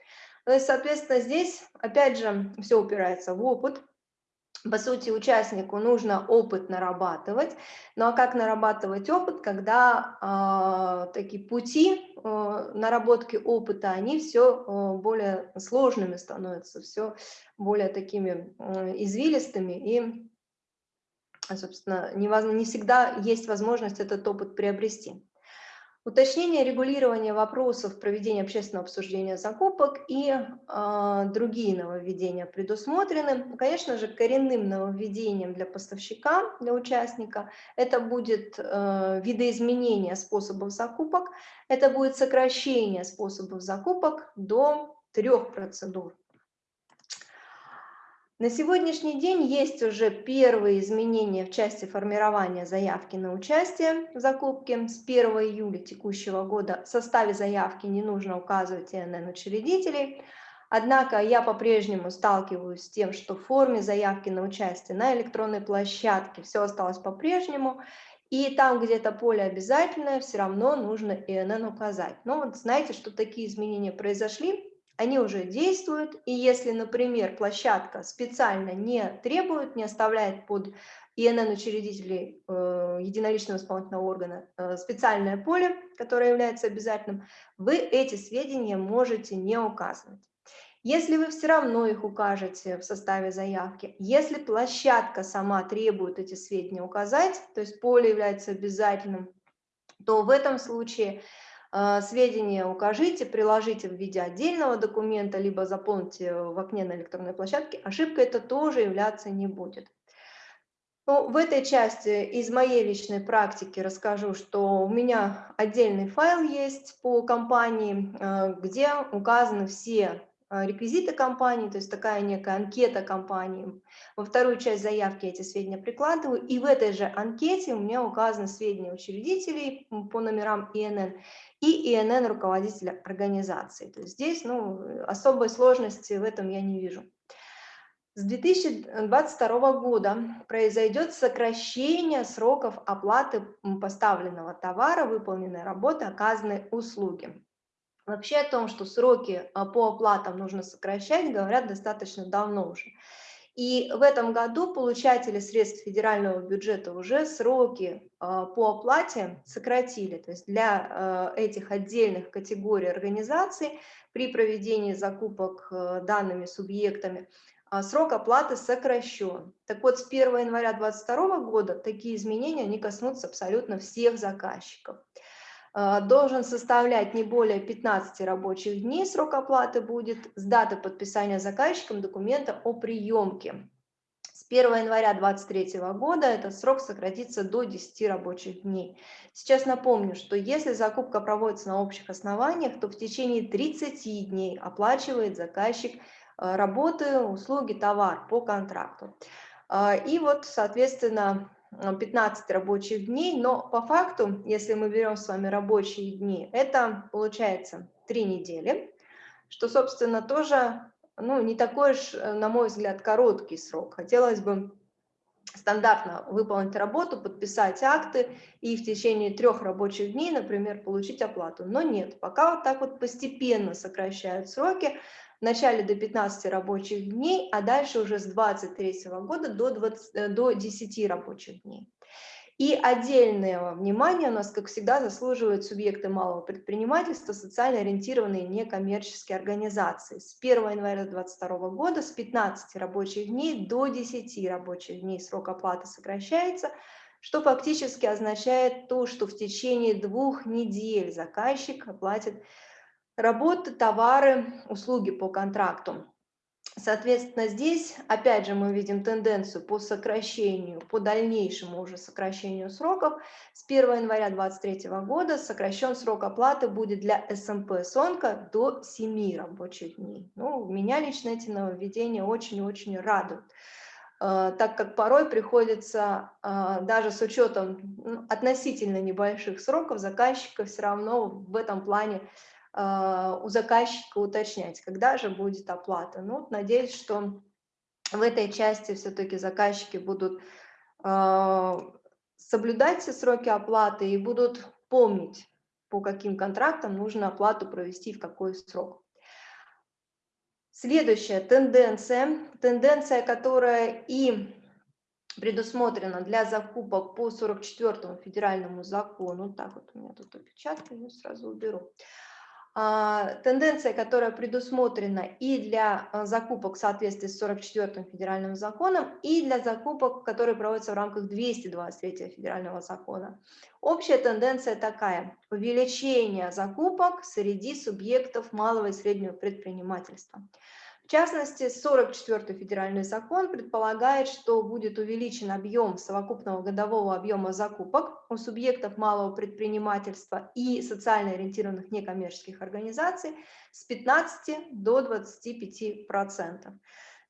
То есть, соответственно, здесь, опять же, все упирается в опыт. По сути, участнику нужно опыт нарабатывать. Ну а как нарабатывать опыт, когда э, такие пути э, наработки опыта, они все э, более сложными становятся, все более такими э, извилистыми и, собственно, не, не всегда есть возможность этот опыт приобрести. Уточнение регулирования вопросов проведения общественного обсуждения закупок и э, другие нововведения предусмотрены. Конечно же, коренным нововведением для поставщика, для участника, это будет э, видоизменение способов закупок, это будет сокращение способов закупок до трех процедур. На сегодняшний день есть уже первые изменения в части формирования заявки на участие в закупке. С 1 июля текущего года в составе заявки не нужно указывать ИНН учредителей. Однако я по-прежнему сталкиваюсь с тем, что в форме заявки на участие на электронной площадке все осталось по-прежнему. И там, где это поле обязательное, все равно нужно ИНН указать. Но вот знаете, что такие изменения произошли, они уже действуют, и если, например, площадка специально не требует, не оставляет под ИНН учредителей э, единоличного исполнительного органа э, специальное поле, которое является обязательным, вы эти сведения можете не указывать. Если вы все равно их укажете в составе заявки, если площадка сама требует эти сведения указать, то есть поле является обязательным, то в этом случае сведения укажите, приложите в виде отдельного документа, либо заполните в окне на электронной площадке, ошибка это тоже являться не будет. Ну, в этой части из моей личной практики расскажу, что у меня отдельный файл есть по компании, а, где указаны все а, реквизиты компании, то есть такая некая анкета компании. Во вторую часть заявки эти сведения прикладываю, и в этой же анкете у меня указаны сведения учредителей по номерам ИНН и ИНН руководителя организации. То есть здесь ну, особой сложности в этом я не вижу. С 2022 года произойдет сокращение сроков оплаты поставленного товара, выполненной работы, оказанной услуги. Вообще о том, что сроки а, по оплатам нужно сокращать, говорят достаточно давно уже. И в этом году получатели средств федерального бюджета уже сроки а, по оплате сократили. То есть для а, этих отдельных категорий организаций при проведении закупок данными субъектами срок оплаты сокращен. Так вот, с 1 января 2022 года такие изменения они коснутся абсолютно всех заказчиков. А, должен составлять не более 15 рабочих дней, срок оплаты будет с даты подписания заказчиком документа о приемке. С 1 января 2023 года этот срок сократится до 10 рабочих дней. Сейчас напомню, что если закупка проводится на общих основаниях, то в течение 30 дней оплачивает заказчик а, работы, услуги, товар по контракту. А, и вот, соответственно, 15 рабочих дней, но по факту, если мы берем с вами рабочие дни, это получается 3 недели, что, собственно, тоже ну, не такой уж, э, на мой взгляд, короткий срок. Хотелось бы стандартно выполнить работу, подписать акты и в течение трех рабочих дней, например, получить оплату. Но нет, пока вот так вот постепенно сокращают сроки, вначале до 15 рабочих дней, а дальше уже с 23 года до, 20, э, до 10 рабочих дней. И отдельное внимание у нас, как всегда, заслуживают субъекты малого предпринимательства, социально ориентированные некоммерческие организации. С 1 января 2022 года с 15 рабочих дней до 10 рабочих дней срок оплаты сокращается, что фактически означает то, что в течение двух недель заказчик оплатит Работы, товары, услуги по контракту. Соответственно, здесь, опять же, мы видим тенденцию по сокращению, по дальнейшему уже сокращению сроков. С 1 января 2023 года сокращен срок оплаты будет для СМП «Сонка» до 7 рабочих дней. Ну, меня лично эти нововведения очень-очень радуют э, так как порой приходится, э, даже с учетом ну, относительно небольших сроков, заказчика все равно в этом плане у заказчика уточнять, когда же будет оплата. Ну, надеюсь, что в этой части все-таки заказчики будут а, соблюдать все сроки оплаты и будут помнить, по каким контрактам нужно оплату провести в какой срок. Следующая тенденция, тенденция, которая и предусмотрена для закупок по 44 федеральному закону, так вот у меня тут опечатка, я сразу уберу, А, тенденция, которая предусмотрена и для а, закупок в соответствии с 44-м федеральным законом, и для закупок, которые проводятся в рамках 223 федерального закона. Общая тенденция такая – увеличение закупок среди субъектов малого и среднего предпринимательства. В частности, 44-й федеральный закон предполагает, что будет увеличен объем совокупного годового объема закупок у субъектов малого предпринимательства и социально ориентированных некоммерческих организаций с 15 до 25 процентов.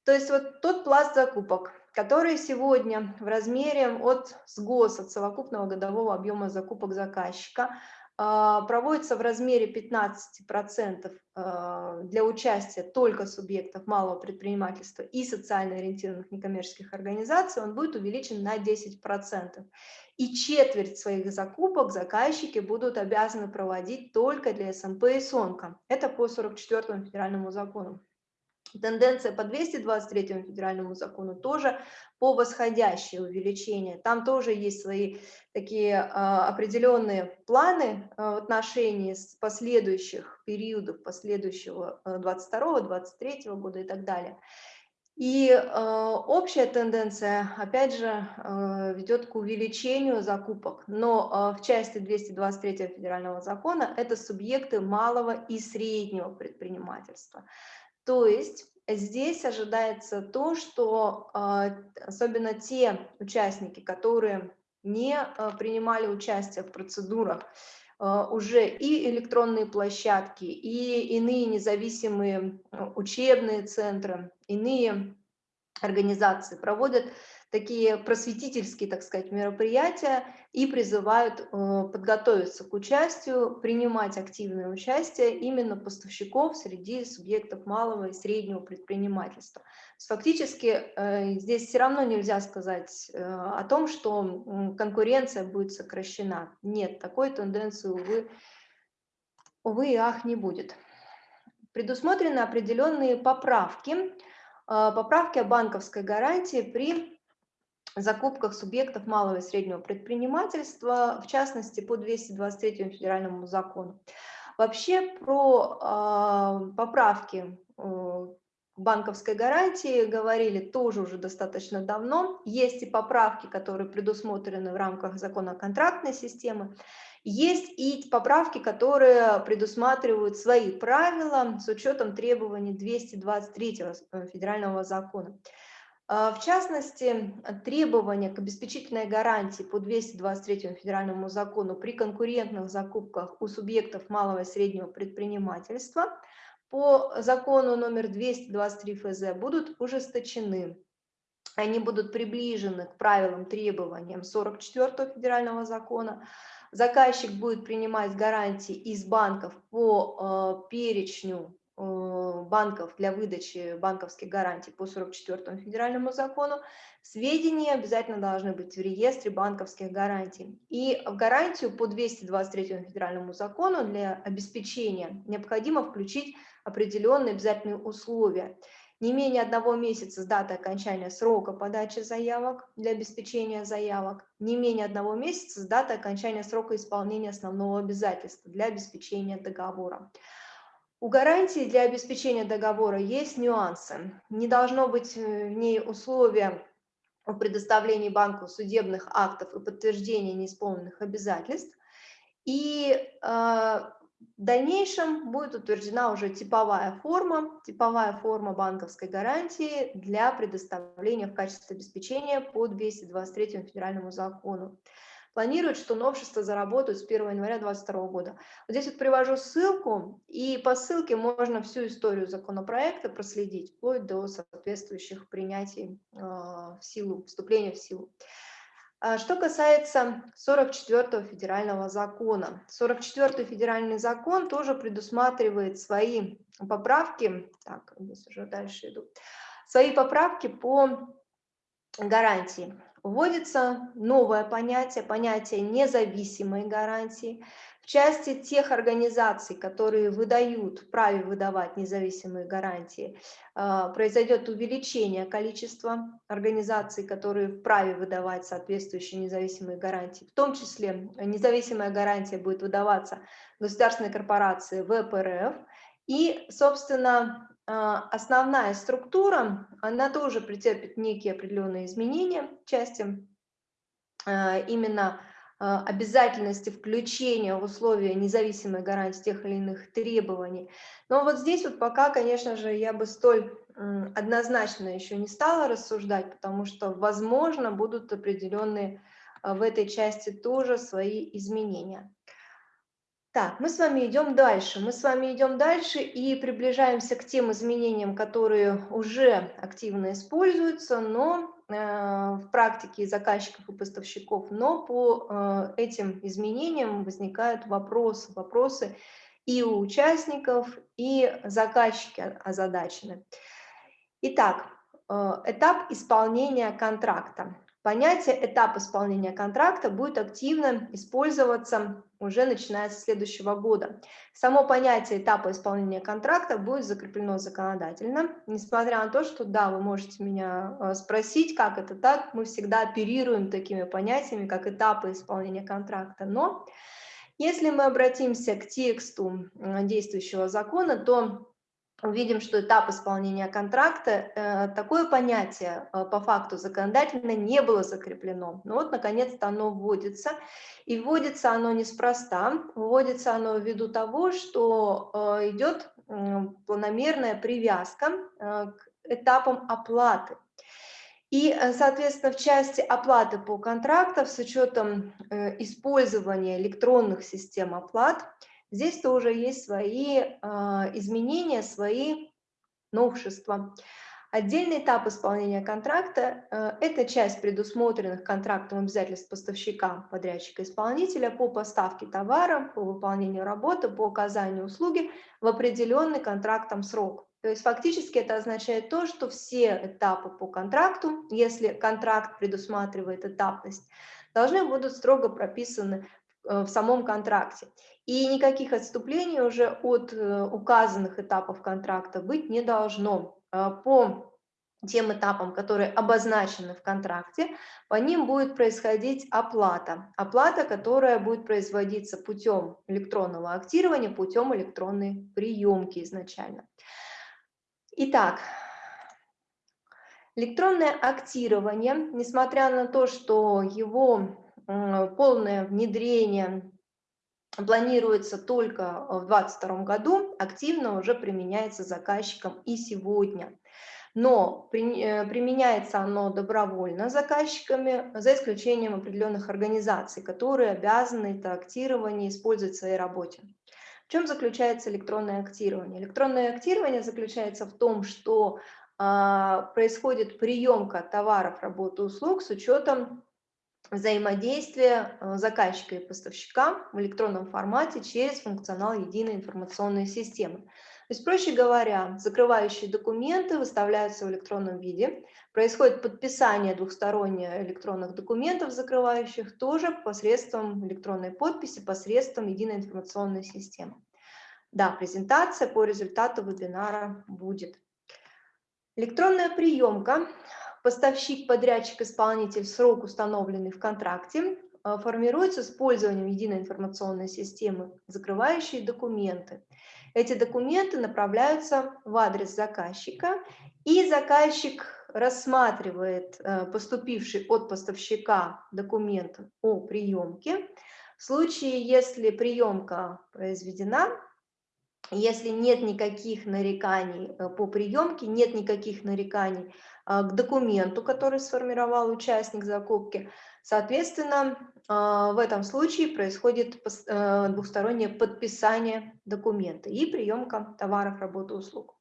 То есть вот тот пласт закупок, который сегодня в размере от СГОС, от совокупного годового объема закупок заказчика, проводится в размере 15% а, для участия только субъектов малого предпринимательства и социально ориентированных некоммерческих организаций, он будет увеличен на 10%. И четверть своих закупок заказчики будут обязаны проводить только для СМП и СОНКа. Это по 44 федеральному закону. Тенденция по 223 федеральному закону тоже по восходящее увеличение. Там тоже есть свои такие а, определенные планы а, в отношении с последующих периодов, последующего 22 23 года и так далее. И э, общая тенденция, опять же, э, ведет к увеличению закупок, но э, в части 223 федерального закона это субъекты малого и среднего предпринимательства. То есть здесь ожидается то, что а, особенно те участники, которые не а, принимали участие в процедурах, а, уже и электронные площадки, и иные независимые учебные центры, иные организации проводят такие просветительские, так сказать, мероприятия и призывают э, подготовиться к участию, принимать активное участие именно поставщиков среди субъектов малого и среднего предпринимательства. Фактически э, здесь все равно нельзя сказать э, о том, что конкуренция будет сокращена. Нет, такой тенденции, увы, увы и ах, не будет. Предусмотрены определенные поправки, поправки о банковской гарантии при закупках субъектов малого и среднего предпринимательства, в частности, по 223 федеральному закону. Вообще про э, поправки э, банковской гарантии говорили тоже уже достаточно давно. Есть и поправки, которые предусмотрены в рамках закона контрактной системы. Есть и поправки, которые предусматривают свои правила с учетом требований 223 э, федерального закона. А, в частности, требования к обеспечительной гарантии по 223 федеральному закону при конкурентных закупках у субъектов малого и среднего предпринимательства по закону номер 223 ФЗ будут ужесточены. Они будут приближены к правилам требованиям 44 федерального закона. Заказчик будет принимать гарантии из банков по э, перечню Э, банков для выдачи банковских гарантий по 44 федеральному закону, сведения обязательно должны быть в реестре банковских гарантий. И в гарантию по 223 федеральному закону для обеспечения необходимо включить определенные обязательные условия. Не менее одного месяца с даты окончания срока подачи заявок для обеспечения заявок, не менее одного месяца с даты окончания срока исполнения основного обязательства для обеспечения договора. У гарантии для обеспечения договора есть нюансы. Не должно быть э, в ней условия о предоставлении банку судебных актов и подтверждения неисполненных обязательств. И э, в дальнейшем будет утверждена уже типовая форма, типовая форма банковской гарантии для предоставления в качестве обеспечения по 223 федеральному закону планируют, что новшества заработают с 1 января 2022 года. Вот здесь вот привожу ссылку, и по ссылке можно всю историю законопроекта проследить, вплоть до соответствующих принятий э, в силу, вступления в силу. А что касается 44 федерального закона. 44 федеральный закон тоже предусматривает свои поправки, так, здесь уже дальше иду, свои поправки по гарантии. Вводится новое понятие, понятие независимой гарантии. В части тех организаций, которые выдают, вправе выдавать независимые гарантии, а, произойдет увеличение количества организаций, которые вправе выдавать соответствующие независимые гарантии. В том числе независимая гарантия будет выдаваться государственной корпорации ВПРФ. И, собственно, основная структура, она тоже претерпит некие определенные изменения части а, именно а, обязательности включения в условия независимой гарантии тех или иных требований. Но вот здесь вот пока, конечно же, я бы столь однозначно еще не стала рассуждать, потому что, возможно, будут определенные а, в этой части тоже свои изменения. Так, мы с вами идем дальше. Мы с вами идем дальше и приближаемся к тем изменениям, которые уже активно используются, но Э, в практике заказчиков и поставщиков, но по э, этим изменениям возникают вопросы, вопросы и у участников, и заказчики озадачены. Итак, э, этап исполнения контракта. Понятие «этап исполнения контракта» будет активно использоваться уже начиная с следующего года. Само понятие этапа исполнения контракта будет закреплено законодательно, несмотря на то, что, да, вы можете меня э, спросить, как это так, мы всегда оперируем такими понятиями, как этапы исполнения контракта, но если мы обратимся к тексту э, действующего закона, то увидим, что этап исполнения контракта, э, такое понятие э, по факту законодательно не было закреплено. Но вот, наконец-то, оно вводится. И вводится оно неспроста, вводится оно ввиду того, что э, идет планомерная привязка к этапам оплаты. И, соответственно, в части оплаты по контрактам с учетом использования электронных систем оплат – Здесь тоже есть свои а, изменения, свои новшества. Отдельный этап исполнения контракта а, – это часть предусмотренных контрактом обязательств поставщика, подрядчика, исполнителя по поставке товара, по выполнению работы, по оказанию услуги в определенный контрактом срок. То есть фактически это означает то, что все этапы по контракту, если контракт предусматривает этапность, должны будут строго прописаны в самом контракте. И никаких отступлений уже от э, указанных этапов контракта быть не должно. Э, по тем этапам, которые обозначены в контракте, по ним будет происходить оплата. Оплата, которая будет производиться путем электронного актирования, путем электронной приемки изначально. Итак, электронное актирование, несмотря на то, что его полное внедрение планируется только в 2022 году, активно уже применяется заказчиком и сегодня. Но э, применяется оно добровольно заказчиками, за исключением определенных организаций, которые обязаны это актирование использовать в своей работе. В чем заключается электронное актирование? Электронное актирование заключается в том, что а, происходит приемка товаров, работы, услуг с учетом взаимодействие э, заказчика и поставщика в электронном формате через функционал единой информационной системы. То есть, проще говоря, закрывающие документы выставляются в электронном виде, происходит подписание двухсторонних электронных документов закрывающих тоже посредством электронной подписи, посредством единой информационной системы. Да, презентация по результату вебинара будет. Электронная приемка поставщик, подрядчик, исполнитель, срок, установленный в контракте, э, формируется с использованием единой информационной системы, закрывающей документы. Эти документы направляются в адрес заказчика, и заказчик рассматривает э, поступивший от поставщика документ о приемке. В случае, если приемка произведена, если нет никаких нареканий э, по приемке, нет никаких нареканий а, к документу, который сформировал участник закупки. Соответственно, а, в этом случае происходит э, двухстороннее подписание документа и приемка товаров, работы, услуг.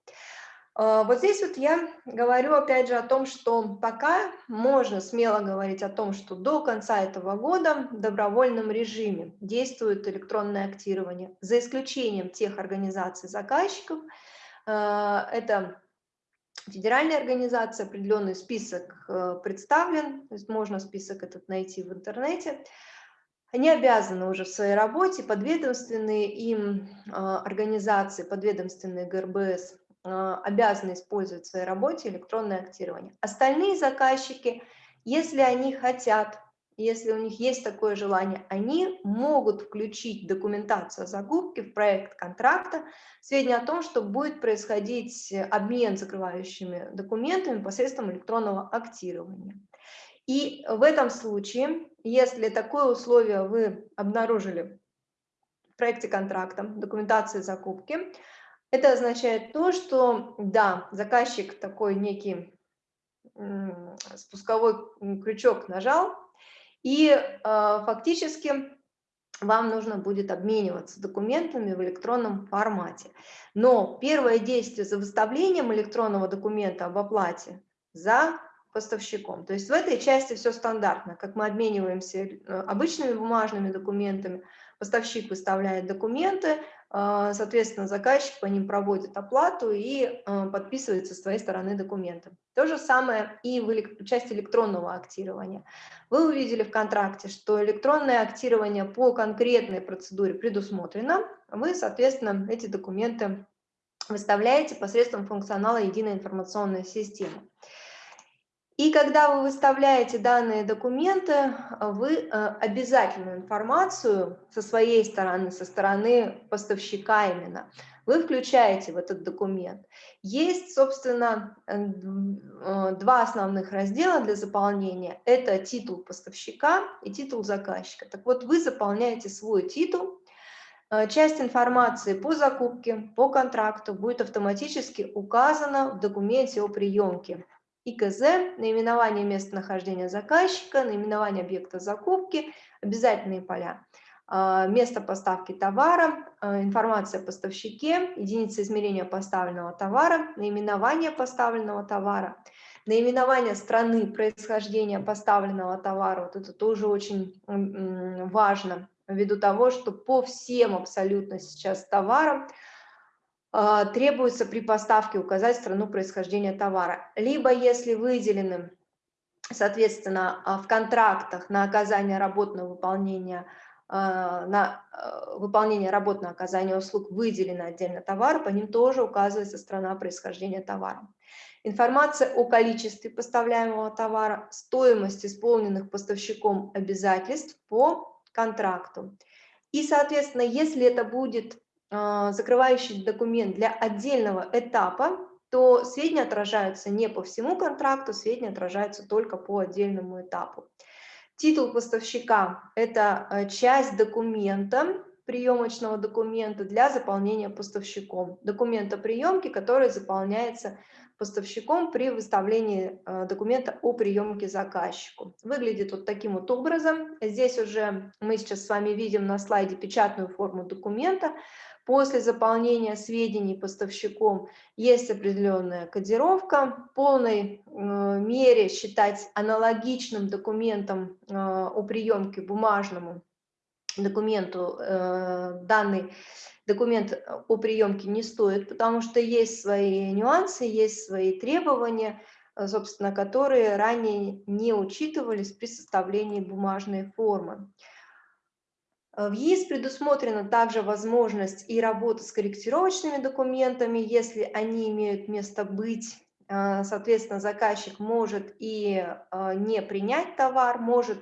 А, вот здесь вот я говорю опять же о том, что пока можно смело говорить о том, что до конца этого года в добровольном режиме действует электронное актирование, за исключением тех организаций заказчиков, это федеральной организации, определенный список э, представлен, то есть можно список этот найти в интернете. Они обязаны уже в своей работе, подведомственные им а, организации, подведомственные ГРБС, а, обязаны использовать в своей работе электронное актирование. Остальные заказчики, если они хотят если у них есть такое желание, они могут включить документацию о закупке в проект контракта, сведения о том, что будет происходить обмен закрывающими документами посредством электронного актирования. И в этом случае, если такое условие вы обнаружили в проекте контракта, документации закупки, это означает то, что да, заказчик такой некий спусковой крючок нажал, и э, фактически вам нужно будет обмениваться документами в электронном формате. Но первое действие за выставлением электронного документа об оплате за поставщиком. То есть в этой части все стандартно, как мы обмениваемся э, обычными бумажными документами, поставщик выставляет документы, соответственно, заказчик по ним проводит оплату и а, подписывает со своей стороны документы. То же самое и в части электронного актирования. Вы увидели в контракте, что электронное актирование по конкретной процедуре предусмотрено. Вы, соответственно, эти документы выставляете посредством функционала единой информационной системы. И когда вы выставляете данные документы, вы э, обязательную информацию со своей стороны, со стороны поставщика именно, вы включаете в этот документ. Есть, собственно, э, э, два основных раздела для заполнения. Это титул поставщика и титул заказчика. Так вот, вы заполняете свой титул, часть информации по закупке, по контракту будет автоматически указана в документе о приемке. ИКЗ, наименование местонахождения заказчика, наименование объекта закупки, обязательные поля. А, место поставки товара, а, информация о поставщике, единица измерения поставленного товара, наименование поставленного товара, наименование страны происхождения поставленного товара. Вот это тоже очень важно, ввиду того, что по всем абсолютно сейчас товарам требуется при поставке указать страну происхождения товара. Либо если выделены, соответственно, а, в контрактах на оказание работ на выполнение а, на выполнение работ на оказание услуг выделены отдельно товар, по ним тоже указывается страна происхождения товара. Информация о количестве поставляемого товара, стоимость исполненных поставщиком обязательств по контракту. И, соответственно, если это будет а, закрывающий документ для отдельного этапа, то сведения отражаются не по всему контракту, сведения отражаются только по отдельному этапу. Титул поставщика – это э, часть документа, приемочного документа для заполнения поставщиком. Документа приемки, который заполняется поставщиком при выставлении э, документа о приемке заказчику. Выглядит вот таким вот образом. Здесь уже мы сейчас с вами видим на слайде печатную форму документа. После заполнения сведений поставщиком есть определенная кодировка. В полной э, мере считать аналогичным документом э, о приемке бумажному документу данный документ о приемке не стоит, потому что есть свои нюансы, есть свои требования, собственно, которые ранее не учитывались при составлении бумажной формы. Э, в ЕИС предусмотрена также возможность и работы с корректировочными документами, если они имеют место быть. Э, соответственно, заказчик может и э, не принять товар, может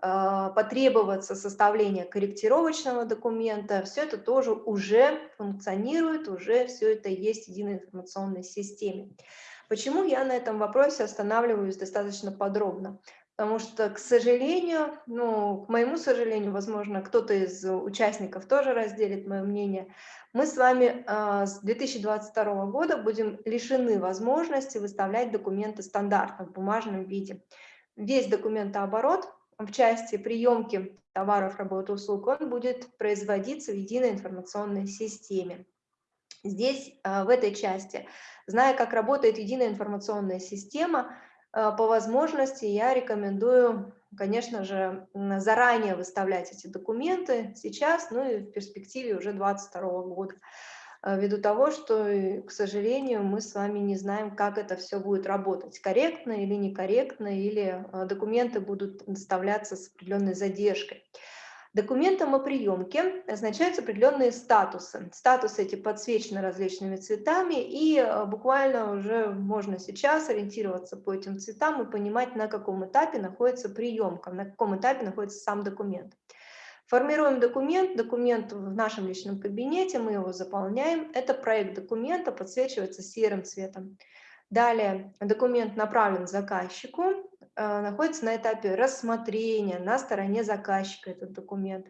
потребоваться составление корректировочного документа. Все это тоже уже функционирует, уже все это есть в единой информационной системе. Почему я на этом вопросе останавливаюсь достаточно подробно? Потому что, к сожалению, ну, к моему сожалению, возможно, кто-то из участников тоже разделит мое мнение, мы с вами э, с 2022 года будем лишены возможности выставлять документы стандартно в бумажном виде. Весь документооборот в части приемки товаров, работ, услуг, он будет производиться в единой информационной системе. Здесь, э, в этой части, зная, как работает единая информационная система, Э, по возможности я рекомендую, конечно же, заранее выставлять эти документы сейчас, ну и в перспективе уже 2022 года. Э, ввиду того, что, к сожалению, мы с вами не знаем, как это все будет работать, корректно или некорректно, или документы будут доставляться с определенной задержкой. Документом о приемке означаются определенные статусы. Статусы эти подсвечены различными цветами, и э, буквально уже можно сейчас ориентироваться по этим цветам и понимать, на каком этапе находится приемка, на каком этапе находится сам документ. Формируем документ, документ в нашем личном кабинете, мы его заполняем. Это проект документа, подсвечивается серым цветом. Далее документ направлен заказчику, Э, находится на этапе рассмотрения на стороне заказчика этот документ.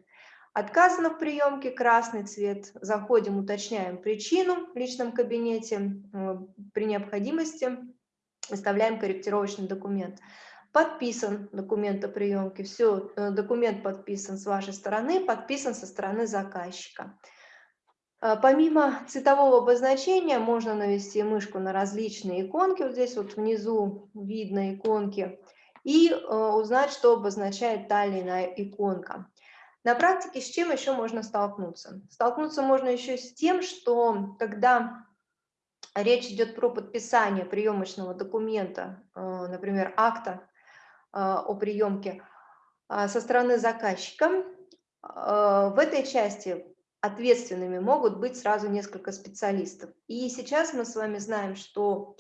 Отказано в приемке красный цвет. Заходим, уточняем причину в личном кабинете. Э, при необходимости выставляем корректировочный документ. Подписан документ о приемке. Все, э, документ подписан с вашей стороны, подписан со стороны заказчика. Помимо цветового обозначения можно навести мышку на различные иконки. Вот здесь вот внизу видно иконки и э, узнать, что обозначает та или иная иконка. На практике с чем еще можно столкнуться? Столкнуться можно еще с тем, что когда речь идет про подписание приемочного документа, э, например, акта о приемке со стороны заказчика, в этой части ответственными могут быть сразу несколько специалистов. И сейчас мы с вами знаем, что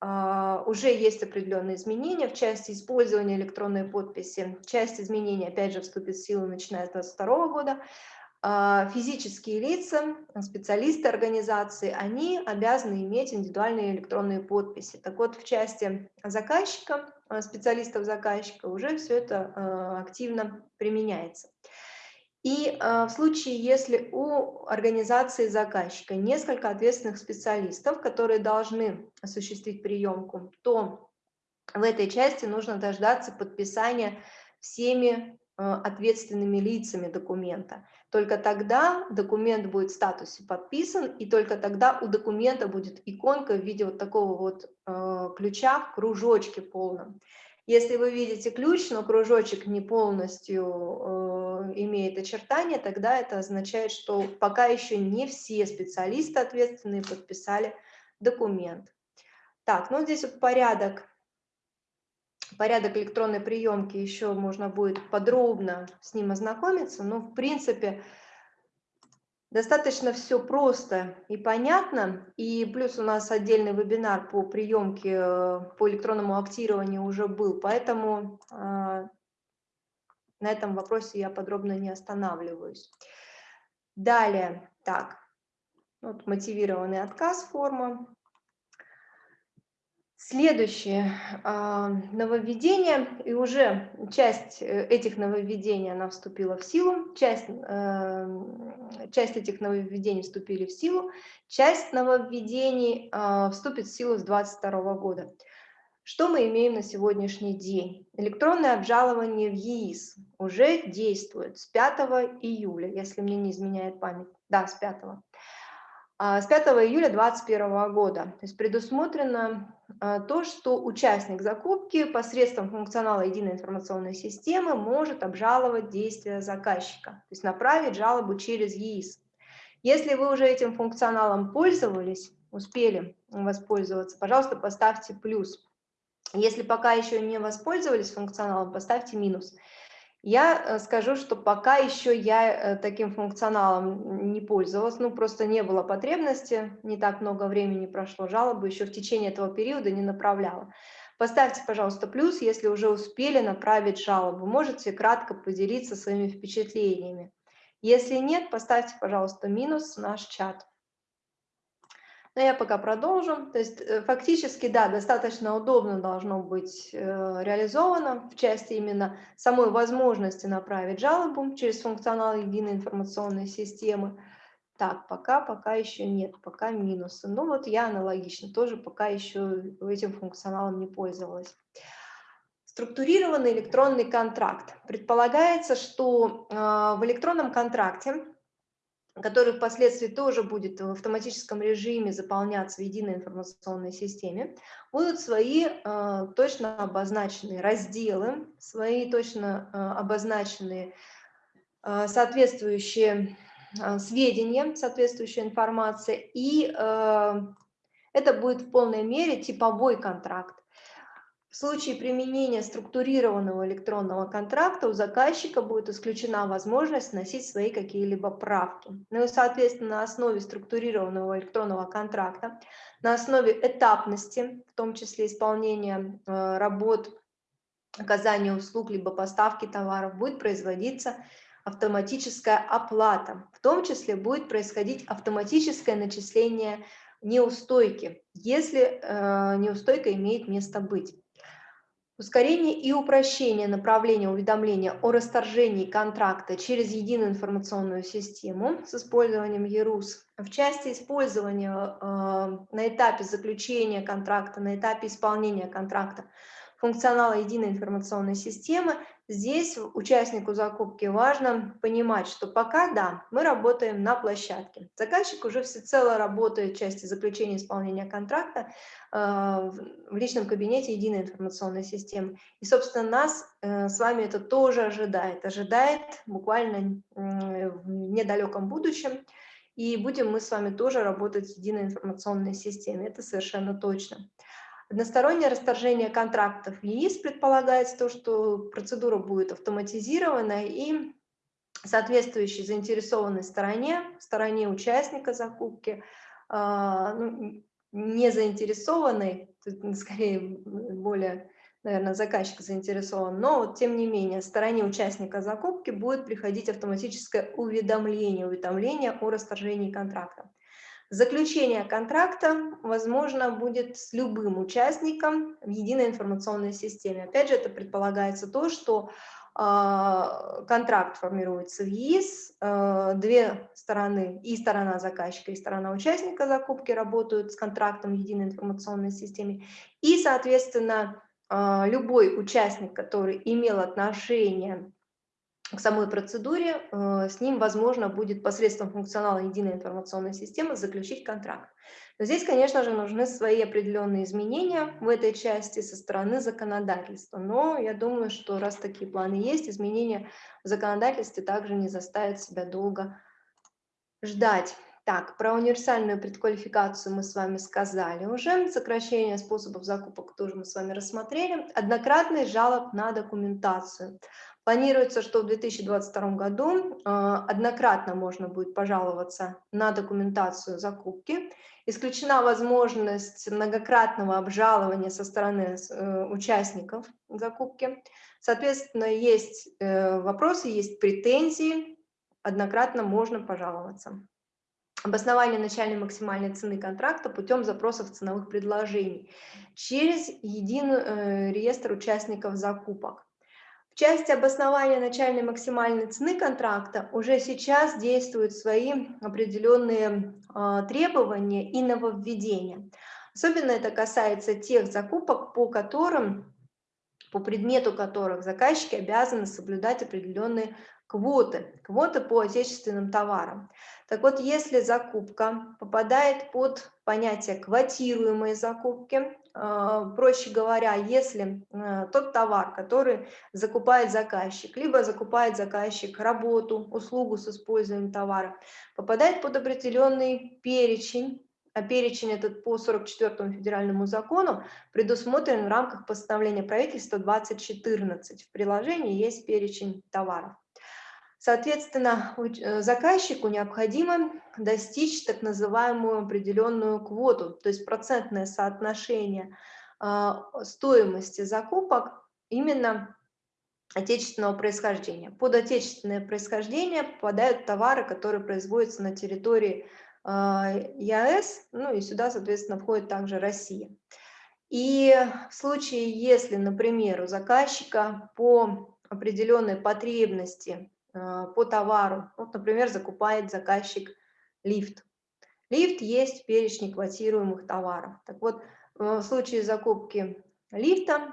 а, уже есть определенные изменения в части использования электронной подписи. Часть изменений, опять же, вступит в силу начиная с 2022 года. А, физические лица, специалисты организации, они обязаны иметь индивидуальные электронные подписи. Так вот, в части заказчика, а, специалистов заказчика уже все это активно применяется. И э, в случае, если у организации заказчика несколько ответственных специалистов, которые должны осуществить приемку, то в этой части нужно дождаться подписания всеми э, ответственными лицами документа. Только тогда документ будет в статусе подписан, и только тогда у документа будет иконка в виде вот такого вот э, ключа в кружочке полном. Если вы видите ключ, но кружочек не полностью э, имеет очертания, тогда это означает, что пока еще не все специалисты ответственные подписали документ. Так, ну здесь вот порядок, порядок электронной приемки еще можно будет подробно с ним ознакомиться, но в принципе Достаточно все просто и понятно. И плюс у нас отдельный вебинар по приемке, э, по электронному актированию уже был, поэтому а, на этом вопросе я подробно не останавливаюсь. Далее, так, вот мотивированный отказ форма. Следующее а, нововведение, и уже часть э, этих нововведений она вступила в силу, часть, э, часть этих нововведений вступили в силу, часть нововведений а, вступит в силу с 2022 года. Что мы имеем на сегодняшний день? Электронное обжалование в ЕИС уже действует с 5 июля, если мне не изменяет память. Да, с 5. А, с 5 июля 2021 года. То есть предусмотрено то, что участник закупки посредством функционала единой информационной системы может обжаловать действия заказчика, то есть направить жалобу через ЕИС. Если вы уже этим функционалом пользовались, успели воспользоваться, пожалуйста, поставьте плюс. Если пока еще не воспользовались функционалом, поставьте минус. Я э, скажу, что пока еще я э, таким функционалом не пользовалась, ну просто не было потребности, не так много времени прошло, жалобы еще в течение этого периода не направляла. Поставьте, пожалуйста, плюс, если уже успели направить жалобу. Можете кратко поделиться своими впечатлениями. Если нет, поставьте, пожалуйста, минус в наш чат. Но я пока продолжу. То есть э, фактически, да, достаточно удобно должно быть э, реализовано в части именно самой возможности направить жалобу через функционал единой информационной системы. Так, пока, пока еще нет, пока минусы. Ну вот я аналогично, тоже пока еще этим функционалом не пользовалась. Структурированный электронный контракт. Предполагается, что э, в электронном контракте который впоследствии тоже будет в автоматическом режиме заполняться в единой информационной системе, будут свои э, точно обозначенные разделы, свои точно э, обозначенные э, соответствующие сведения, соответствующая информация, и это будет в полной мере типовой контракт. В случае применения структурированного электронного контракта у заказчика будет исключена возможность вносить свои какие-либо правки. Ну и, соответственно, на основе структурированного электронного контракта, на основе этапности, в том числе исполнения э, работ, оказания услуг, либо поставки товаров, будет производиться автоматическая оплата. В том числе будет происходить автоматическое начисление неустойки, если э, неустойка имеет место быть. Ускорение и упрощение направления уведомления о расторжении контракта через единую информационную систему с использованием ЕРУС. В части использования э, на этапе заключения контракта, на этапе исполнения контракта функционала единой информационной системы Здесь участнику закупки важно понимать, что пока да, мы работаем на площадке. Заказчик уже всецело работает в части заключения исполнения контракта э, в личном кабинете единой информационной системы. И, собственно, нас э, с вами это тоже ожидает. Ожидает буквально э, в недалеком будущем. И будем мы с вами тоже работать в единой информационной системе. Это совершенно точно. Одностороннее расторжение контрактов ЕИС предполагается то, что процедура будет автоматизирована и соответствующей заинтересованной стороне, стороне участника закупки, а, ну, не заинтересованной, скорее более, наверное, заказчик заинтересован, но вот, тем не менее стороне участника закупки будет приходить автоматическое уведомление, уведомление о расторжении контракта. Заключение контракта возможно будет с любым участником в единой информационной системе. Опять же, это предполагается то, что э, контракт формируется в ЕИС, э, две стороны, и сторона заказчика, и сторона участника закупки работают с контрактом в единой информационной системе, и, соответственно, э, любой участник, который имел отношение к самой процедуре, э, с ним возможно будет посредством функционала единой информационной системы заключить контракт. Но здесь, конечно же, нужны свои определенные изменения в этой части со стороны законодательства. Но я думаю, что раз такие планы есть, изменения в законодательстве также не заставят себя долго ждать. Так, про универсальную предквалификацию мы с вами сказали уже. Сокращение способов закупок тоже мы с вами рассмотрели. Однократный жалоб на документацию. Планируется, что в 2022 году а, однократно можно будет пожаловаться на документацию закупки. Исключена возможность многократного обжалования со стороны э, участников закупки. Соответственно, есть э, вопросы, есть претензии, однократно можно пожаловаться. Обоснование начальной максимальной цены контракта путем запросов ценовых предложений через единый э, реестр участников закупок. В части обоснования начальной максимальной цены контракта уже сейчас действуют свои определенные э, требования и нововведения. Особенно это касается тех закупок, по которым, по предмету которых заказчики обязаны соблюдать определенные квоты, квоты по отечественным товарам. Так вот, если закупка попадает под понятие квотируемой закупки, а, проще говоря, если а, тот товар, который закупает заказчик, либо закупает заказчик работу, услугу с использованием товара, попадает под определенный перечень, а перечень этот по 44 федеральному закону предусмотрен в рамках постановления правительства 2014. В приложении есть перечень товаров. Соответственно, э, заказчику необходимо достичь так называемую определенную квоту, то есть процентное соотношение а, стоимости закупок именно отечественного происхождения. Под отечественное происхождение попадают товары, которые производятся на территории а, ЕАЭС, ну и сюда, соответственно, входит также Россия. И в случае, если, например, у заказчика по определенной потребности по товару. Вот, например, закупает заказчик лифт. Лифт есть в перечне квотируемых товаров. Так вот, в случае закупки лифта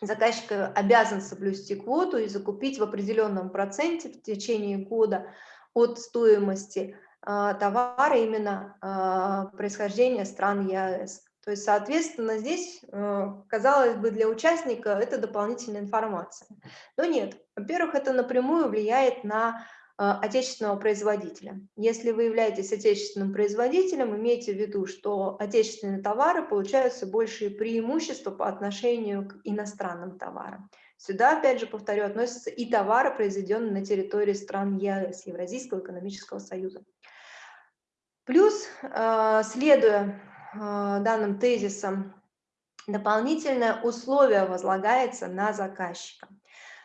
заказчик обязан соблюсти квоту и закупить в определенном проценте в течение года от стоимости а, товара именно а, происхождения стран ЕАЭС. То есть, соответственно, здесь, э, казалось бы, для участника это дополнительная информация. Но нет. Во-первых, это напрямую влияет на отечественного производителя. Если вы являетесь отечественным производителем, имейте в виду, что отечественные товары получаются большие преимущества по отношению к иностранным товарам. Сюда, опять же, повторю, относятся и товары, произведенные на территории стран ЕС, Евразийского экономического союза. Плюс, э, следуя э, данным тезисам, дополнительное условие возлагается на заказчика.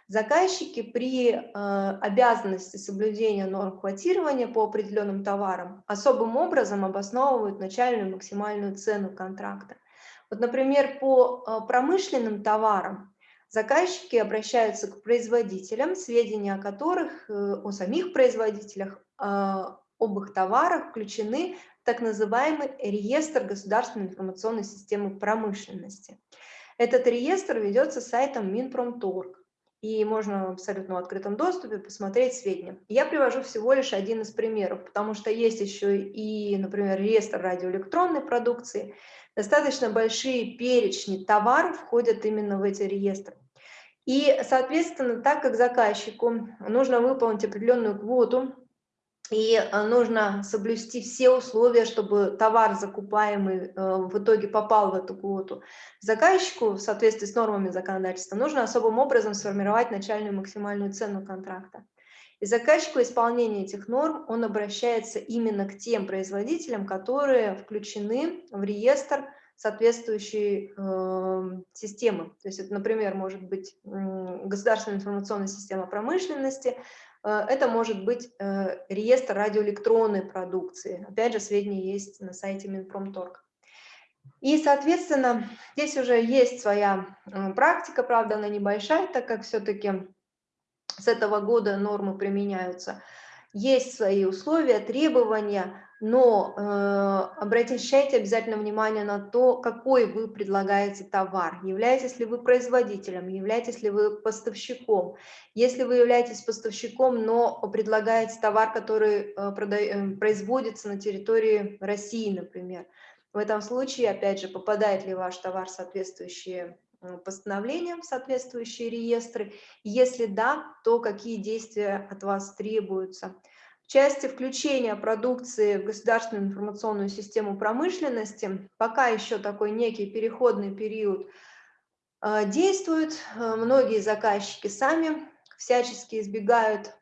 Заказчики при э, обязанности соблюдения норм квотирования по определенным товарам особым образом обосновывают начальную максимальную цену контракта. Вот, например, по промышленным товарам заказчики обращаются к производителям, сведения о которых, о самих производителях, об их товарах включены так называемый реестр государственной информационной системы промышленности. Этот реестр ведется сайтом Минпромторг, и можно в абсолютно открытом доступе посмотреть сведения. Я привожу всего лишь один из примеров, потому что есть еще и, например, реестр радиоэлектронной продукции. Достаточно большие перечни товаров входят именно в эти реестры. И, соответственно, так как заказчику нужно выполнить определенную квоту и э, нужно соблюсти все условия, чтобы товар, закупаемый, э, в итоге попал в эту квоту. Заказчику, в соответствии с нормами законодательства, нужно особым образом сформировать начальную максимальную цену контракта. И заказчику исполнения этих норм он обращается именно к тем производителям, которые включены в реестр соответствующей э, системы. То есть это, например, может быть э, государственная информационная система промышленности, это может быть э, реестр радиоэлектронной продукции. Опять же, сведения есть на сайте Минпромторг. И, соответственно, здесь уже есть своя э, практика, правда, она небольшая, так как все-таки с этого года нормы применяются. Есть свои условия, требования, но э, обращайте обязательно внимание на то, какой вы предлагаете товар. Являетесь ли вы производителем, являетесь ли вы поставщиком. Если вы являетесь поставщиком, но предлагаете товар, который э, прода... Э, производится на территории России, например, в этом случае, опять же, попадает ли ваш товар в соответствующие э, постановления, в соответствующие реестры. Если да, то какие действия от вас требуются части включения продукции в государственную информационную систему промышленности пока еще такой некий переходный период э, действует. Э, многие заказчики сами всячески избегают,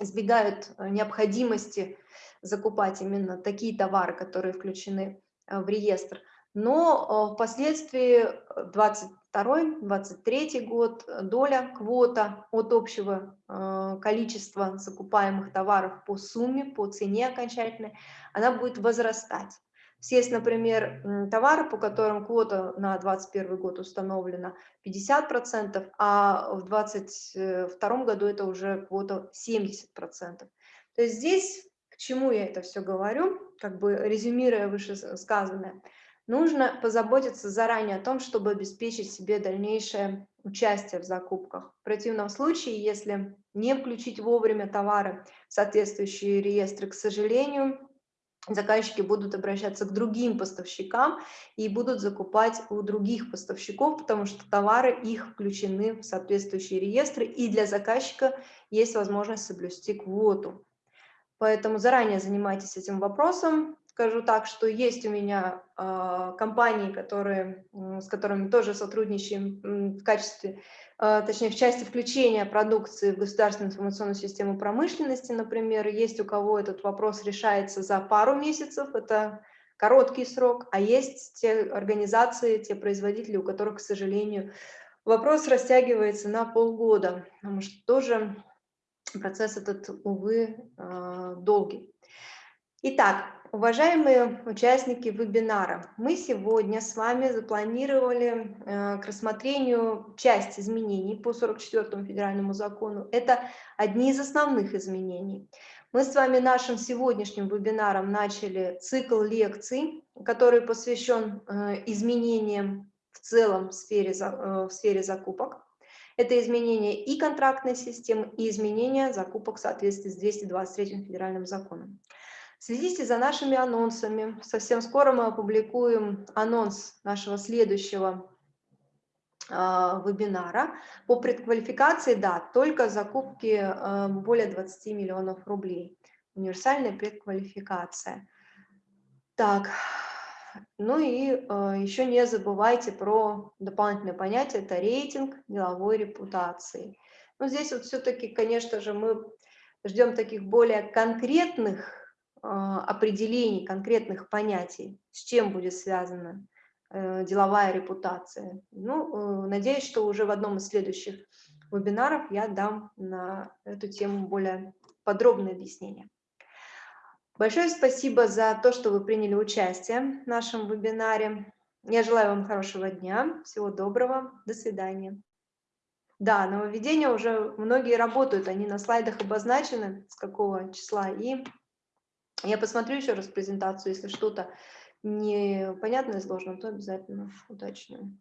избегают необходимости закупать именно такие товары, которые включены э, в реестр. Но впоследствии 20 22-23 год э, доля квота от общего э, количества закупаемых товаров по сумме, по цене окончательной, она будет возрастать. Есть, например, товары, по которым квота на 2021 год установлена 50%, а в 2022 году это уже квота 70%. То есть здесь, к чему я это все говорю, как бы резюмируя вышесказанное, Нужно позаботиться заранее о том, чтобы обеспечить себе дальнейшее участие в закупках. В противном случае, если не включить вовремя товары в соответствующие реестры, к сожалению, заказчики будут обращаться к другим поставщикам и будут закупать у других поставщиков, потому что товары их включены в соответствующие реестры, и для заказчика есть возможность соблюсти квоту. Поэтому заранее занимайтесь этим вопросом, скажу так, что есть у меня э, компании, которые, с которыми тоже сотрудничаем в качестве, э, точнее, в части включения продукции в государственную информационную систему промышленности, например. Есть у кого этот вопрос решается за пару месяцев, это короткий срок, а есть те организации, те производители, у которых, к сожалению, вопрос растягивается на полгода, потому что тоже процесс этот, увы, э, долгий. Итак, уважаемые участники вебинара, мы сегодня с вами запланировали э, к рассмотрению часть изменений по 44 федеральному закону. Это одни из основных изменений. Мы с вами нашим сегодняшним вебинаром начали цикл лекций, который посвящен э, изменениям в целом в сфере, э, в сфере закупок. Это изменение и контрактной системы, и изменение закупок в соответствии с 223 федеральным законом. Следите за нашими анонсами. Совсем скоро мы опубликуем анонс нашего следующего а, вебинара. По предквалификации, да, только закупки а, более 20 миллионов рублей. Универсальная предквалификация. Так, ну и а, еще не забывайте про дополнительное понятие, это рейтинг деловой репутации. Но здесь вот все-таки, конечно же, мы ждем таких более конкретных определений, конкретных понятий, с чем будет связано Э, деловая репутация. Ну, э, надеюсь, что уже в одном из следующих вебинаров я дам на эту тему более подробное объяснение. Большое спасибо за то, что вы приняли участие в нашем вебинаре. Я желаю вам хорошего дня, всего доброго, до свидания. Да, нововведения уже многие работают, они на слайдах обозначены, с какого числа. И я посмотрю еще раз презентацию, если что-то непонятно сложно, то обязательно уточню.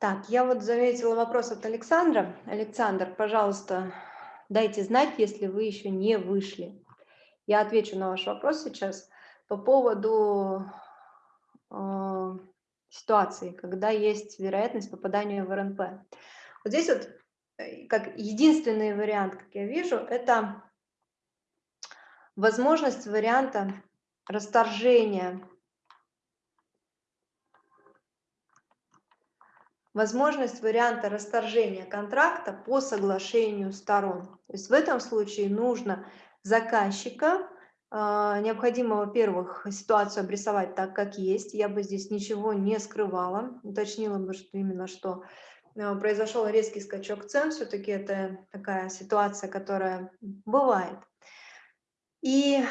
Так, я вот заметила вопрос от Александра. Александр, пожалуйста, дайте знать, если вы еще не вышли. Я отвечу на ваш вопрос сейчас по поводу э, ситуации, когда есть вероятность попадания в РНП. Вот здесь вот как единственный вариант, как я вижу, это возможность варианта расторжения, возможность варианта расторжения контракта по соглашению сторон. То есть в этом случае нужно заказчика, а, необходимо, во-первых, ситуацию обрисовать так, как есть. Я бы здесь ничего не скрывала, уточнила бы, что именно что произошел резкий скачок цен, все-таки это такая ситуация, которая бывает. И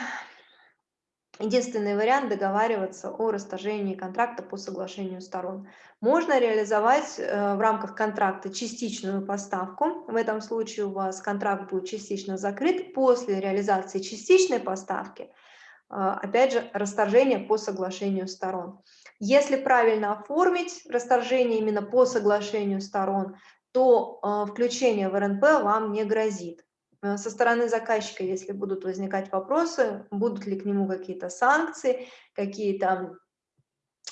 единственный вариант договариваться о расторжении контракта по соглашению сторон. Можно реализовать э, в рамках контракта частичную поставку. В этом случае у вас контракт будет частично закрыт. После реализации частичной поставки, э, опять же, расторжение по соглашению сторон. Если правильно оформить расторжение именно по соглашению сторон, то э, включение в РНП вам не грозит. Э, со стороны заказчика, если будут возникать вопросы, будут ли к нему какие-то санкции, какие-то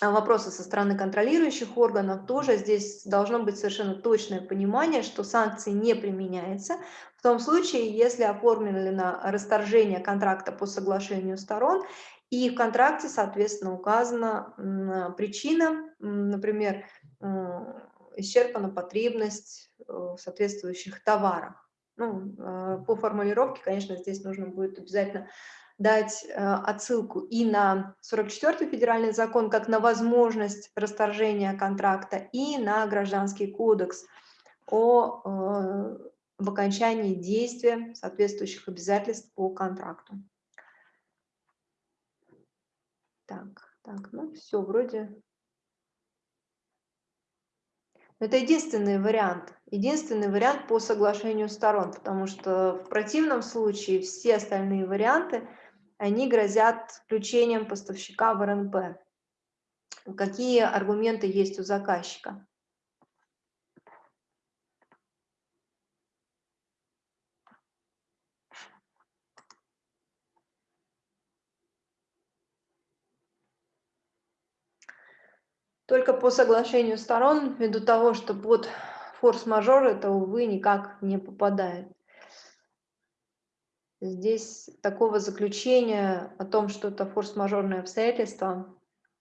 вопросы со стороны контролирующих органов, тоже здесь должно быть совершенно точное понимание, что санкции не применяются в том случае, если оформлено расторжение контракта по соглашению сторон и в контракте, соответственно, указана причина, например, исчерпана потребность э, в соответствующих товарах. Ну, э, по формулировке, конечно, здесь нужно будет обязательно дать э, отсылку и на 44-й федеральный закон, как на возможность расторжения контракта, и на гражданский кодекс о в окончании действия соответствующих обязательств по контракту. Так, так, ну все, вроде... Это единственный вариант, единственный вариант по соглашению сторон, потому что в противном случае все остальные варианты, они грозят включением поставщика в РНП. Какие аргументы есть у заказчика? только по соглашению сторон, ввиду того, что под форс-мажор это, увы, никак не попадает. Здесь такого заключения о том, что это форс-мажорное обстоятельство,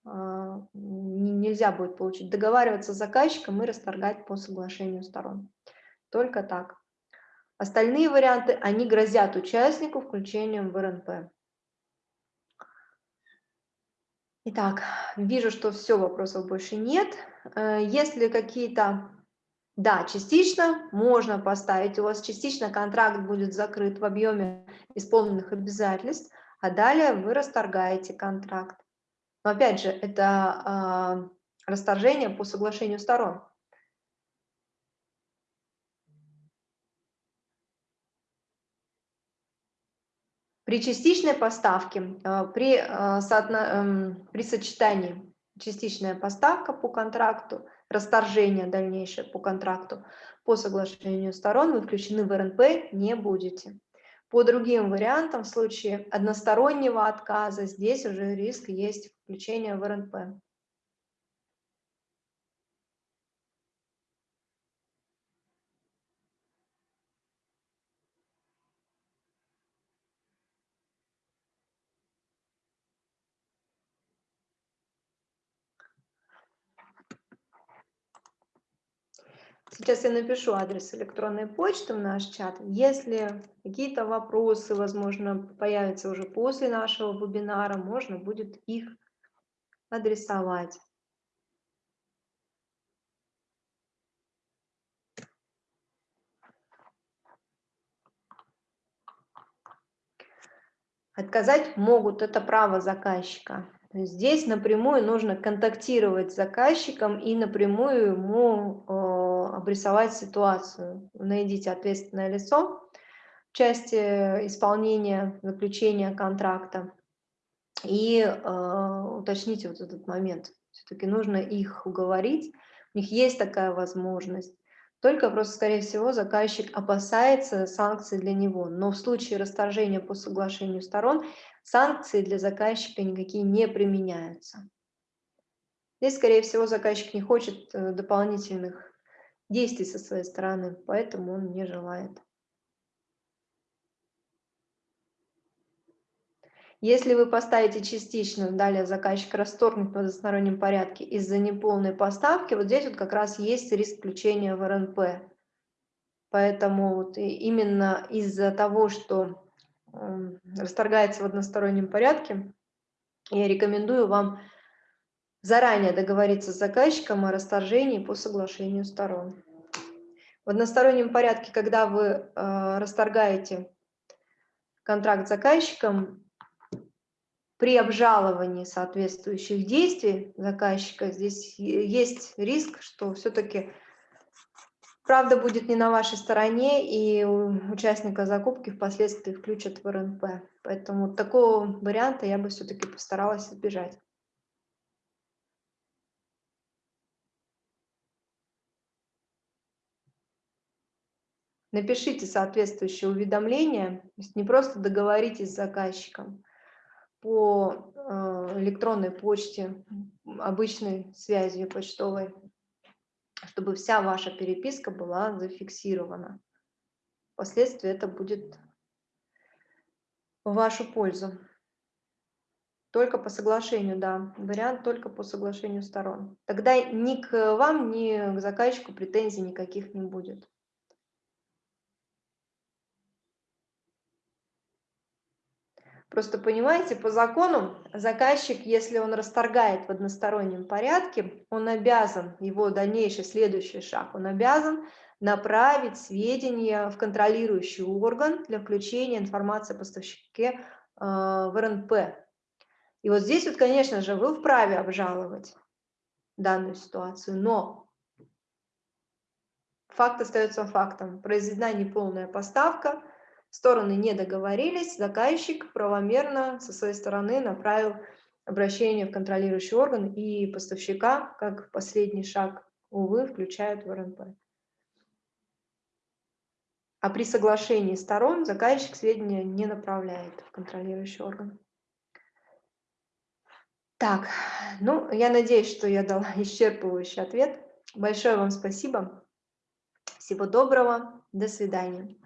а, нельзя будет получить. Договариваться с заказчиком и расторгать по соглашению сторон. Только так. Остальные варианты, они грозят участнику включением в РНП. Итак, вижу, что все, вопросов больше нет. Э, если какие-то... Да, частично можно поставить, у вас частично контракт будет закрыт в объеме исполненных обязательств, а далее вы расторгаете контракт. Но опять же, это э, расторжение по соглашению сторон. При частичной поставке, э, при, э, эм, при сочетании частичная поставка по контракту, расторжение дальнейшее по контракту, по соглашению сторон вы включены в РНП не будете. По другим вариантам, в случае одностороннего отказа, здесь уже риск есть включения в РНП. Сейчас я напишу адрес электронной почты в наш чат. Если какие-то вопросы, возможно, появятся уже после нашего вебинара, можно будет их адресовать. Отказать могут, это право заказчика. Здесь напрямую нужно контактировать с заказчиком и напрямую ему э, обрисовать ситуацию. Найдите ответственное лицо в части исполнения, заключения контракта и э, уточните вот этот момент. Все-таки нужно их уговорить, у них есть такая возможность. Только просто, скорее всего, заказчик опасается санкций для него. Но в случае расторжения по соглашению сторон санкции для заказчика никакие не применяются. Здесь, скорее всего, заказчик не хочет э, дополнительных действий со своей стороны, поэтому он не желает. Если вы поставите частично, далее заказчик расторгнет в одностороннем порядке из-за неполной поставки, вот здесь вот как раз есть риск включения в РНП. Поэтому вот именно из-за того, что расторгается в одностороннем порядке, я рекомендую вам заранее договориться с заказчиком о расторжении по соглашению сторон. В одностороннем порядке, когда вы э, расторгаете контракт с заказчиком, при обжаловании соответствующих действий заказчика здесь есть риск, что все-таки правда будет не на вашей стороне, и участника закупки впоследствии включат в РНП. Поэтому такого варианта я бы все-таки постаралась избежать. Напишите соответствующее уведомление, то есть не просто договоритесь с заказчиком, по э, электронной почте, обычной связью почтовой, чтобы вся ваша переписка была зафиксирована. Впоследствии это будет в вашу пользу. Только по соглашению, да, вариант только по соглашению сторон. Тогда ни к вам, ни к заказчику претензий никаких не будет. Просто понимаете, по закону заказчик, если он расторгает в одностороннем порядке, он обязан, его дальнейший следующий шаг, он обязан направить сведения в контролирующий орган для включения информации о поставщике э, в РНП. И вот здесь вот, конечно же, вы вправе обжаловать данную ситуацию, но факт остается фактом. Произведена неполная поставка, Стороны не договорились, заказчик правомерно со своей стороны направил обращение в контролирующий орган и поставщика, как последний шаг, увы, включают в РНП. А при соглашении сторон заказчик сведения не направляет в контролирующий орган. Так, ну, я надеюсь, что я дала исчерпывающий ответ. Большое вам спасибо. Всего доброго. До свидания.